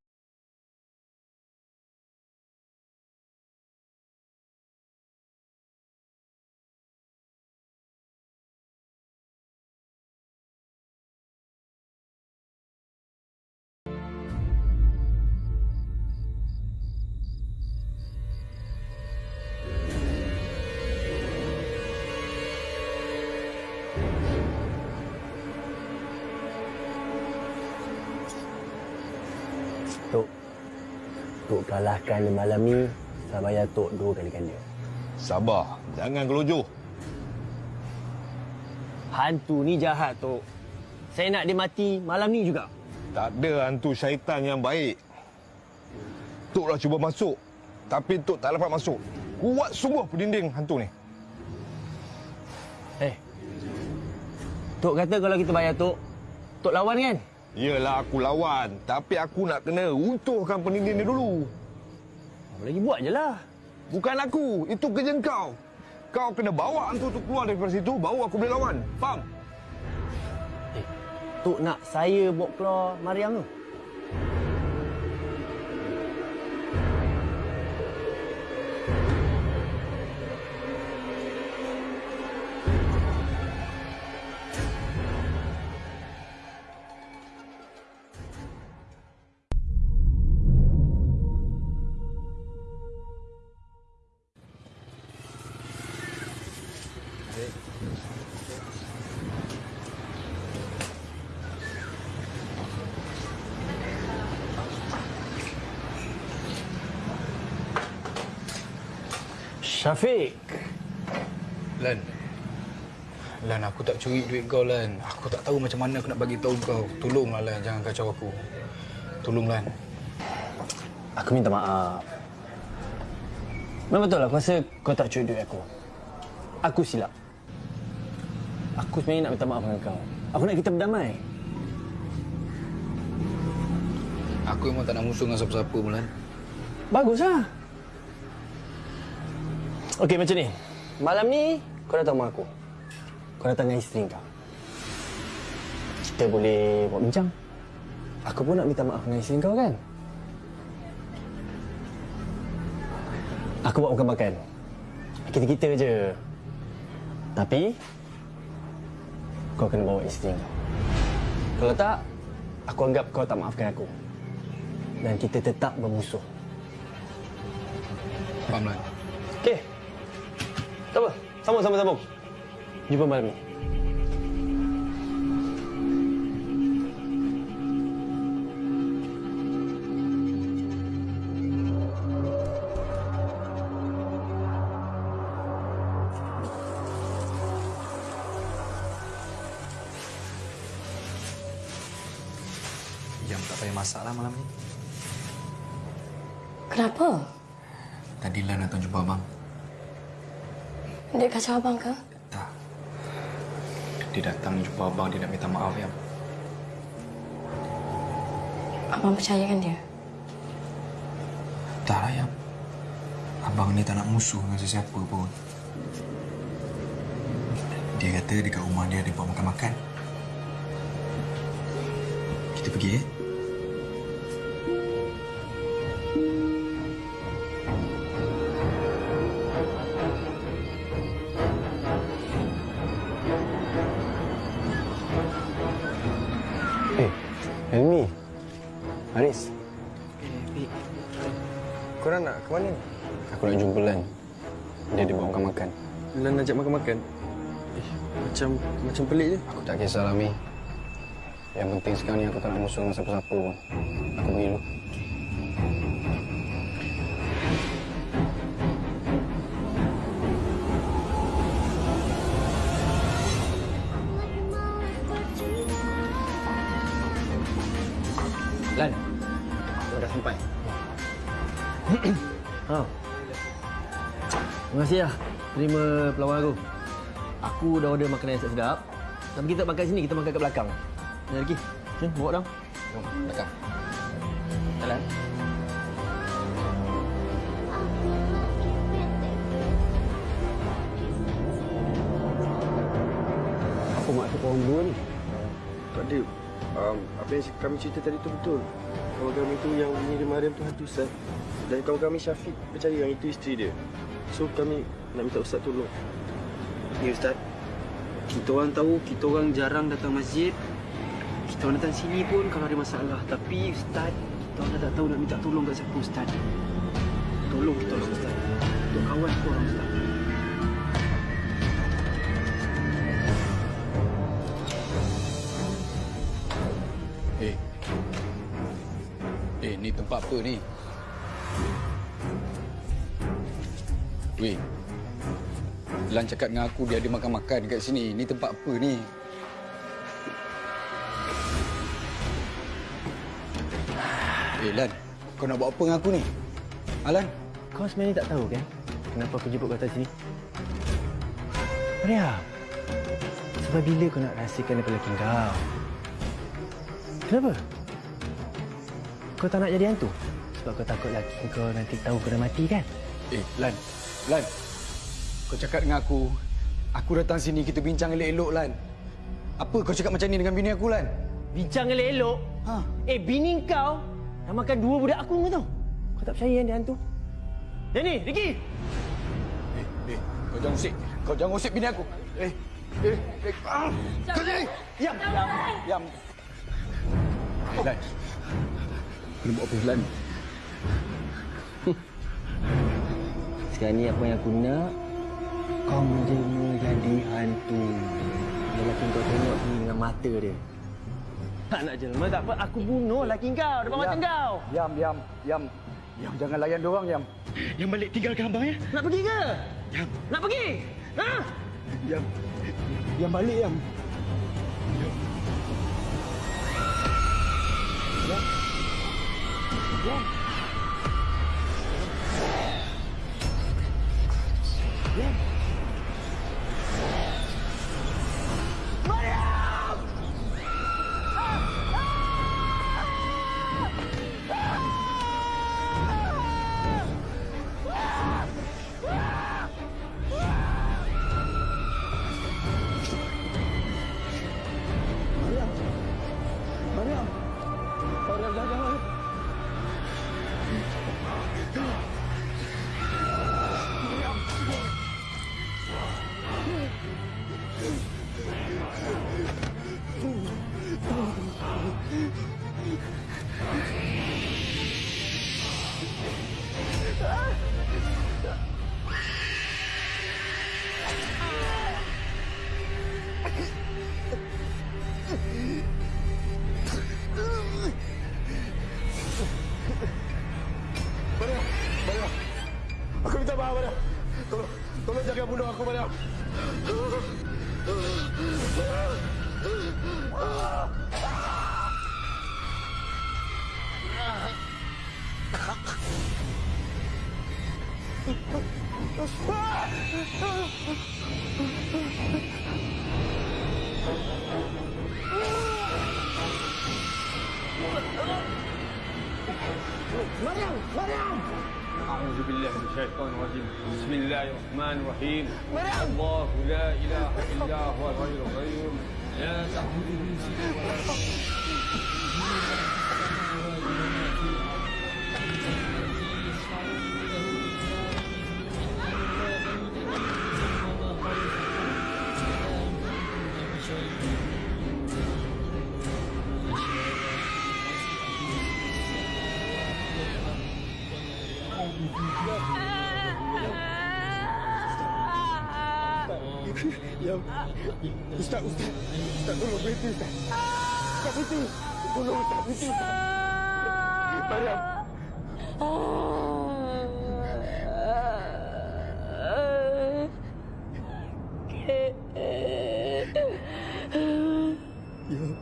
K: Kalahkan malam ni, saya bayar Tok dua kali ganda.
N: Sabar, jangan gelojoh.
K: Hantu ni jahat, Tok. Saya nak dia mati malam ni juga.
N: Tak ada hantu syaitan yang baik. Tok dah cuba masuk, tapi Tok tak dapat masuk. Kuat sungguh pendinding hantu ni.
K: Eh. Tok kata kalau kita bayar Tok, Tok lawan kan?
N: Yelah aku lawan, tapi aku nak kena runtuhkan pendinding ni dulu.
K: Apa lagi buat je lah.
N: Bukan aku, itu kerja kau. Kau kena bawa hantu tu keluar daripada situ, baru aku boleh lawan. Faham?
K: Tok nak saya bawa keluar Mariam tu.
H: Syafiq.
D: Lan. Lan, aku tak curi duit kau, Lan. Aku tak tahu macam mana aku nak bagi tahu kau. Tolonglah, Lan. Jangan kacau aku. Tolong, Lan.
H: Aku minta maaf. Memang betul aku rasa kau tak curi duit aku. Aku silap. Aku sebenarnya nak minta maaf dengan kau. Aku nak kita berdamai.
D: Aku memang tak nak musuh dengan siapa-siapa, Lan.
H: Baguslah. Okey macam ni. Malam ni kau datang rumah aku. Kau datang dengan isteri kau. Kita boleh buat bincang. Aku pun nak minta maaf dengan isteri kau kan? Aku buat makan-makan. Kita-kita je. Tapi kau kena bawa isteri kau. Kalau tak, aku anggap kau tak maafkan aku. Dan kita tetap bermusuh.
D: Faham, Lan?
H: Okey. Tak apa. Sambung, sambung, sambung. Jumpa malam ni.
D: Jam tak payah masak lah malam ni.
C: Kenapa?
D: Tadi Lan datang jumpa abang.
C: Dia kacau abang ke?
D: Dia datang jumpa abang, dia nak minta maaf, Yam.
C: Abang percayakan dia?
D: Tak lah, Yam. Abang ni tak nak musuh dengan sesiapa pun. Dia kata dekat rumah dia ada buat makan-makan. Kita pergi, eh?
H: Eh,
K: macam macam pelik je.
H: Aku tak kisahlah, Mi. Yang penting sekarang ni aku tak nak musuh dengan siapa-siapa pun. Aku pergi dulu.
J: Lan, aku dah sampai. *coughs* ha. Terima kasih lah terima pelawar aku. Aku dah order makanan yang sedap. Tapi kita makan sini, kita makan kat belakang. Ni lagi. Jom, bawa dong. Jom, belakang. Jalan.
H: Apa maksud korang berdua ni?
K: Tak ada. Um, apa yang kami cerita tadi tu betul. Kawan kami tu yang mengirim Mariam tu hantu Ustaz. Dan kawan kami Syafiq percaya yang itu isteri dia. So kami nak minta Ustaz tolong.
G: Ya Ustaz. Kita orang tahu kita orang jarang datang masjid. Kita orang datang sini pun kalau ada masalah. Tapi Ustaz, kita orang tak tahu nak minta tolong kat siapa Ustaz. Tolong orang Ustaz. Untuk kawan kita orang Ustaz.
D: Eh. Eh, ni tempat apa ni? Lan cakap dengan aku dia ada makan-makan kat sini. Ni tempat apa ni? Eh, Lan. Kau nak buat apa dengan aku ni? Alan?
J: Kau sebenarnya tak tahu kan kenapa aku jemput kau datang sini? Maria, sebab bila kau nak rahsiakan daripada lelaki kau? Kenapa? Kau tak nak jadi hantu? Sebab kau takut lelaki kau nanti tahu kau dah mati kan?
D: Eh, Lan. Lan. Kau cakap dengan aku. Aku datang sini kita bincang elok-elok, Lan. Apa kau cakap macam ni dengan bini aku, Lan?
J: Bincang elok-elok? Ha. Eh, bini kau dah makan dua budak aku kau tahu? Kau tak percaya kan dia hantu? Jenny, Ricky!
D: Eh, eh, kau jangan usik. Kau jangan usik bini aku. Eh, eh, eh. Ah, kau ni. Diam, diam, diam. Lan. Kena buat apa, Lan?
J: Sekarang ni apa yang aku nak Kau menjelma jadi hantu Lelaki kau tengok ni dengan mata dia Tak nak jelma tak apa Aku bunuh lelaki kau depan mata kau
D: Diam, diam, diam.
F: Yam, jangan layan diorang, Yam.
J: Yang balik tinggalkan abang ya. Nak pergi ke?
F: Yam.
J: Nak pergi? Ha?
F: Yam. Yam balik, Yam. Yam. Yam. Yam. Yam. Mariam.
A: Yam. Ustaz, Ustaz. Ustaz, tolong berhenti, Ustaz. Ustaz, berhenti. Tolong, Ustaz, berhenti, Ustaz. Mariam. Yam.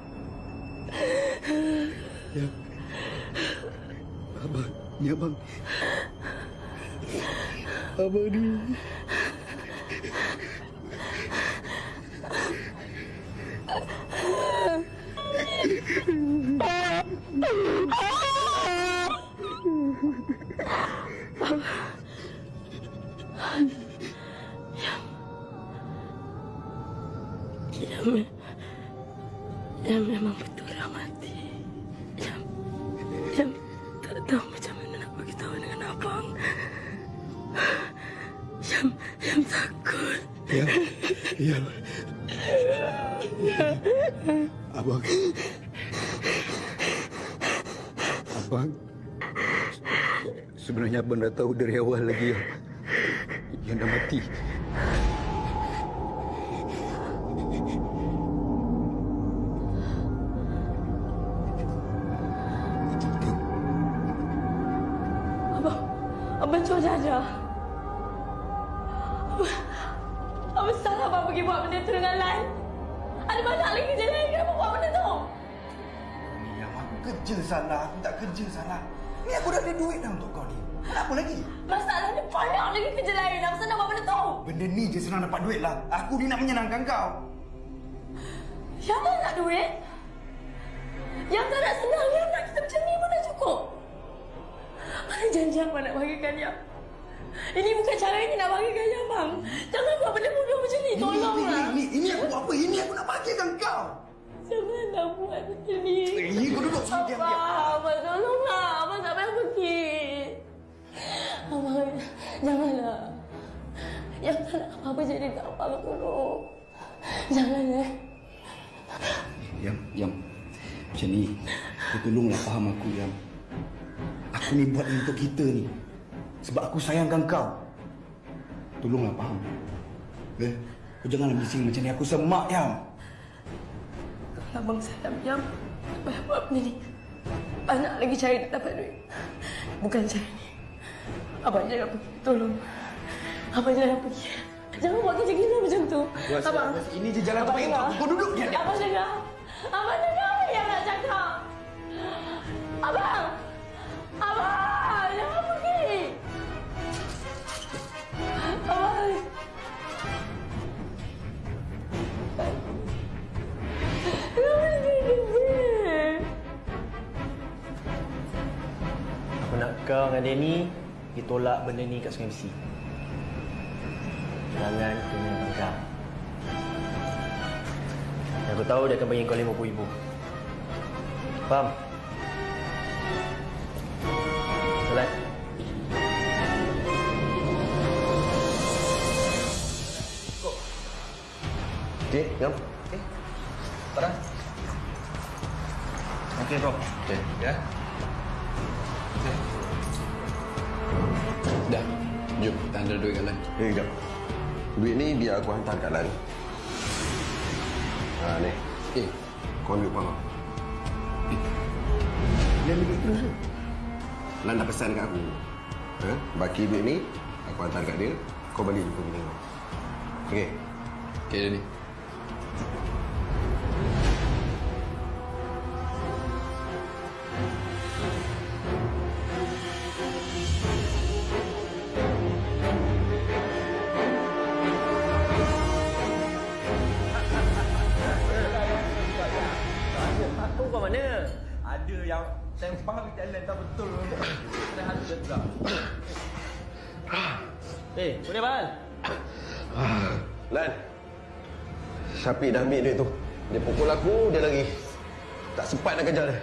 A: Yam. Abang, ni abang. Abang ni.
C: Mati. Abang,
A: abang
C: cuba jaja. Abang, abang salah abang pergi buat benda tu dengan Lan. Ada banyak lagi kerja lain kenapa buat benda tu?
D: Yang aku kerja salah, aku tak kerja salah. Ni aku dah ada duit dah untuk kau ni. Apa lagi?
C: Masalahnya banyak lagi kerja lain. Apa senang buat benda tu?
D: Benda ni je senang dapat duit lah. Aku ni nak menyenangkan kau.
C: Yang tak nak duit? Yang tak nak senang, yang nak kita macam ni pun dah cukup. Mana janji abang nak bagikan dia? Ini bukan cara ini nak bagikan dia, bang. Jangan buat benda bodoh macam ni. Tolonglah.
D: Ini, ini, ini aku buat apa? Ini aku nak bagikan kau.
C: Janganlah buat macam ni.
D: Eh, kau duduk sini.
C: Abang, abang tolonglah. Abang tak payah pergi. Abang, janganlah. Yang tak nak apa-apa jadi kat abang tolong. Jangan eh.
D: Yam, Yam. Macam ni. Kau tolonglah faham aku, Yam. Aku ni buat untuk kita ni. Sebab aku sayangkan kau. Tolonglah faham. Eh? Kau janganlah bising macam ni. Aku semak, Yam.
C: Kalau abang salam diam, tak payah buat benda ni. Banyak lagi cara nak dapat duit. Bukan cara ni. Abang jangan pergi. Tolong. Abang jangan pergi. Jangan buat kerja gila macam tu.
J: Gua
C: Abang.
J: ini je jalan terbaik untuk aku. Kau duduk diam.
C: Abang dengar. Abang dengar apa yang nak cakap. Abang. Abang. Jangan pergi. Abang. Kenapa dia pergi?
J: Aku nak kau dengan Danny pergi tolak benda ni kat Sungai Besi. Jangan kena bangkang. Dan aku tahu dia akan bagi kau RM50,000. Faham? Solat.
D: Okey, ngam.
K: Farah. Okey, bro.
D: Okey.
K: Ya.
D: Dah. Jom, kita hantar duit kat Lan. Eh, kejap. Duit ni biar aku hantar kat Lan. Ha, ni. Eh, kau ambil upah kau. Eh, Lan ambil terus ke? Lan dah pesan kat aku. Ha? Baki duit ni, aku hantar kat dia. Kau balik jumpa bini kau. Okey? Okey, Dani. Syafiq dah ambil duit tu. Dia pukul aku, dia lagi. Tak sempat nak kejar dia.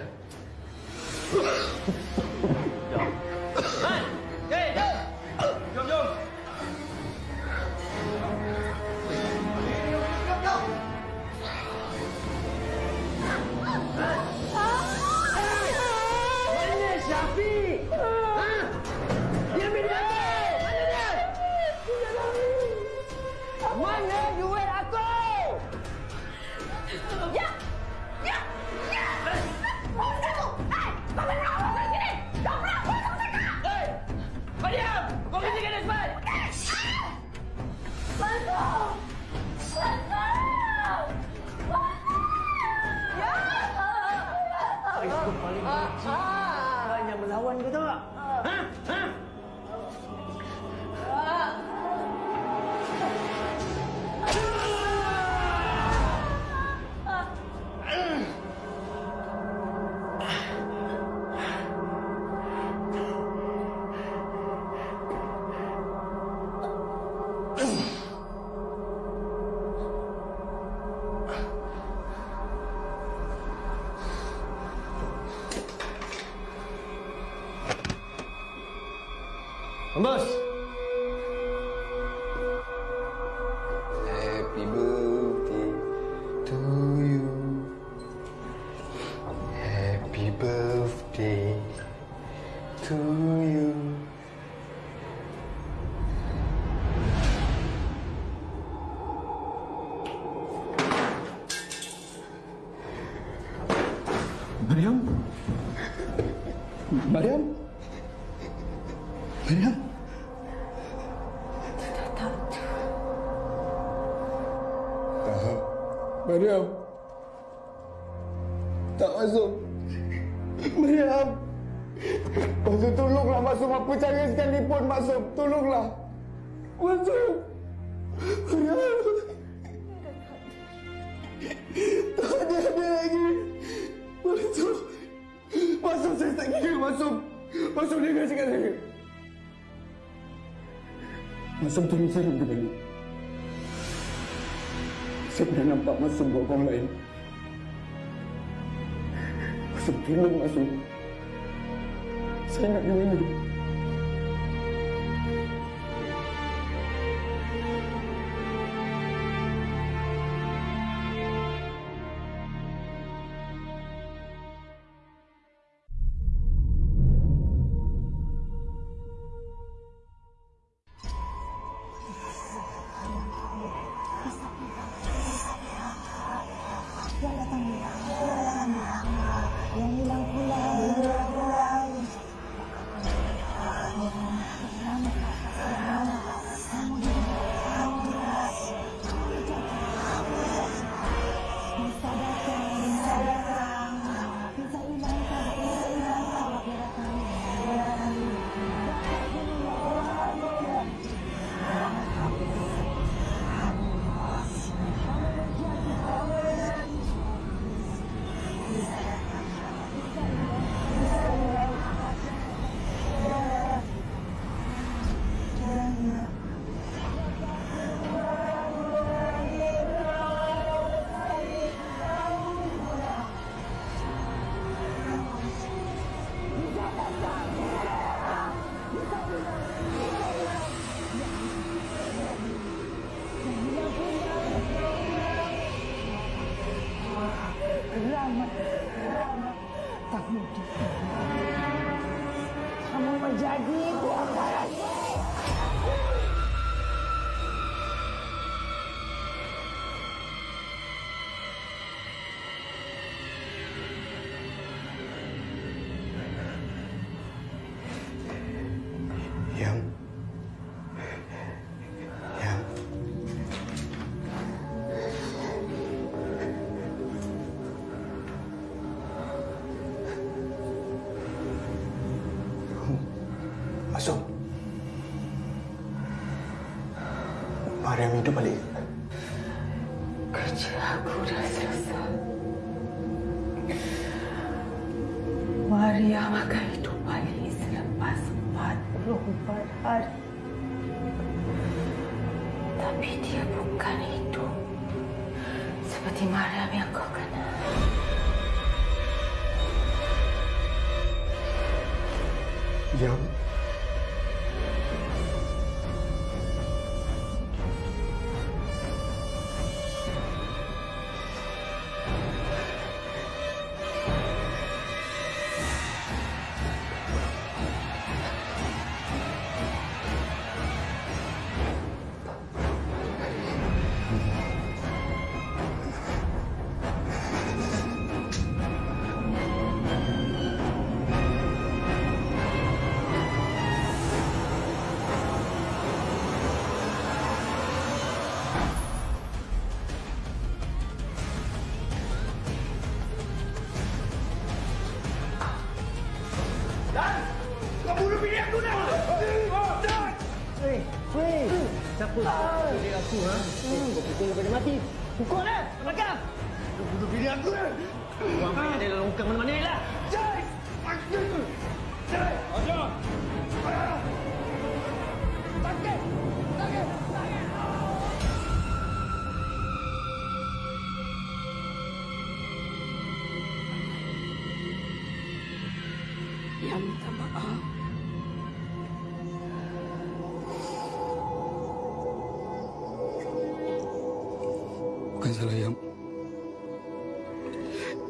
J: Bos.
D: Happy
Q: Masuk tolong saya kembali. Saya pernah nampak Masuk buat orang lain. Masuk tolong Masuk.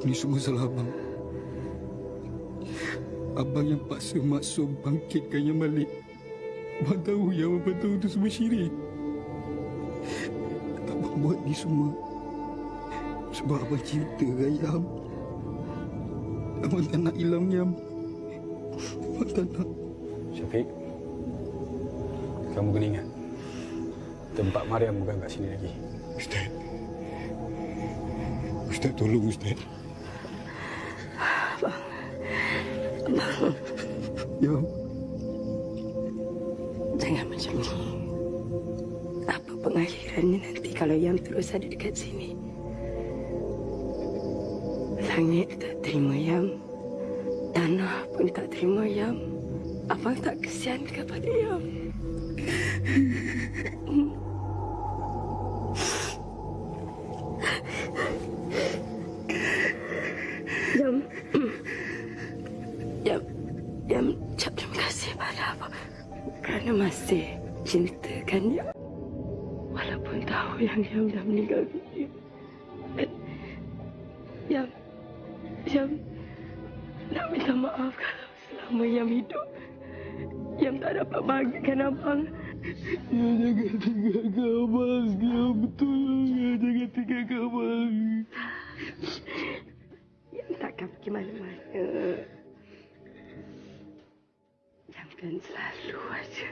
Q: Ini
A: semua salah Abang. Abang yang paksa Maksum bangkitkan yang balik. Abang tahu yang Abang tahu itu semua syirik. Abang buat ni semua. Sebab Abang cinta Yang Abang tak nak hilang Yang Abang tak nak.
R: Syafiq, kamu kena ingat, tempat Mariam bukan kat sini lagi.
A: Ustaz. Ustaz tolong Ustaz.
C: Abang.
A: Ya.
C: Jangan macam ni. Apa pengakhirannya nanti kalau yang terus ada dekat sini? Langit tak terima Yam. Tanah pun tak terima Yam. Abang tak kesian kepada. Yam. Yang dah meninggal dunia. Yam. Yam. Nak minta maaf kalau selama Yam hidup. Yam tak dapat bahagikan Abang. Ya, jangan tinggalkan Abang. Ya, betul. Ya, jangan tinggalkan Abang. Yam takkan pergi mana-mana. Yam kan selalu aja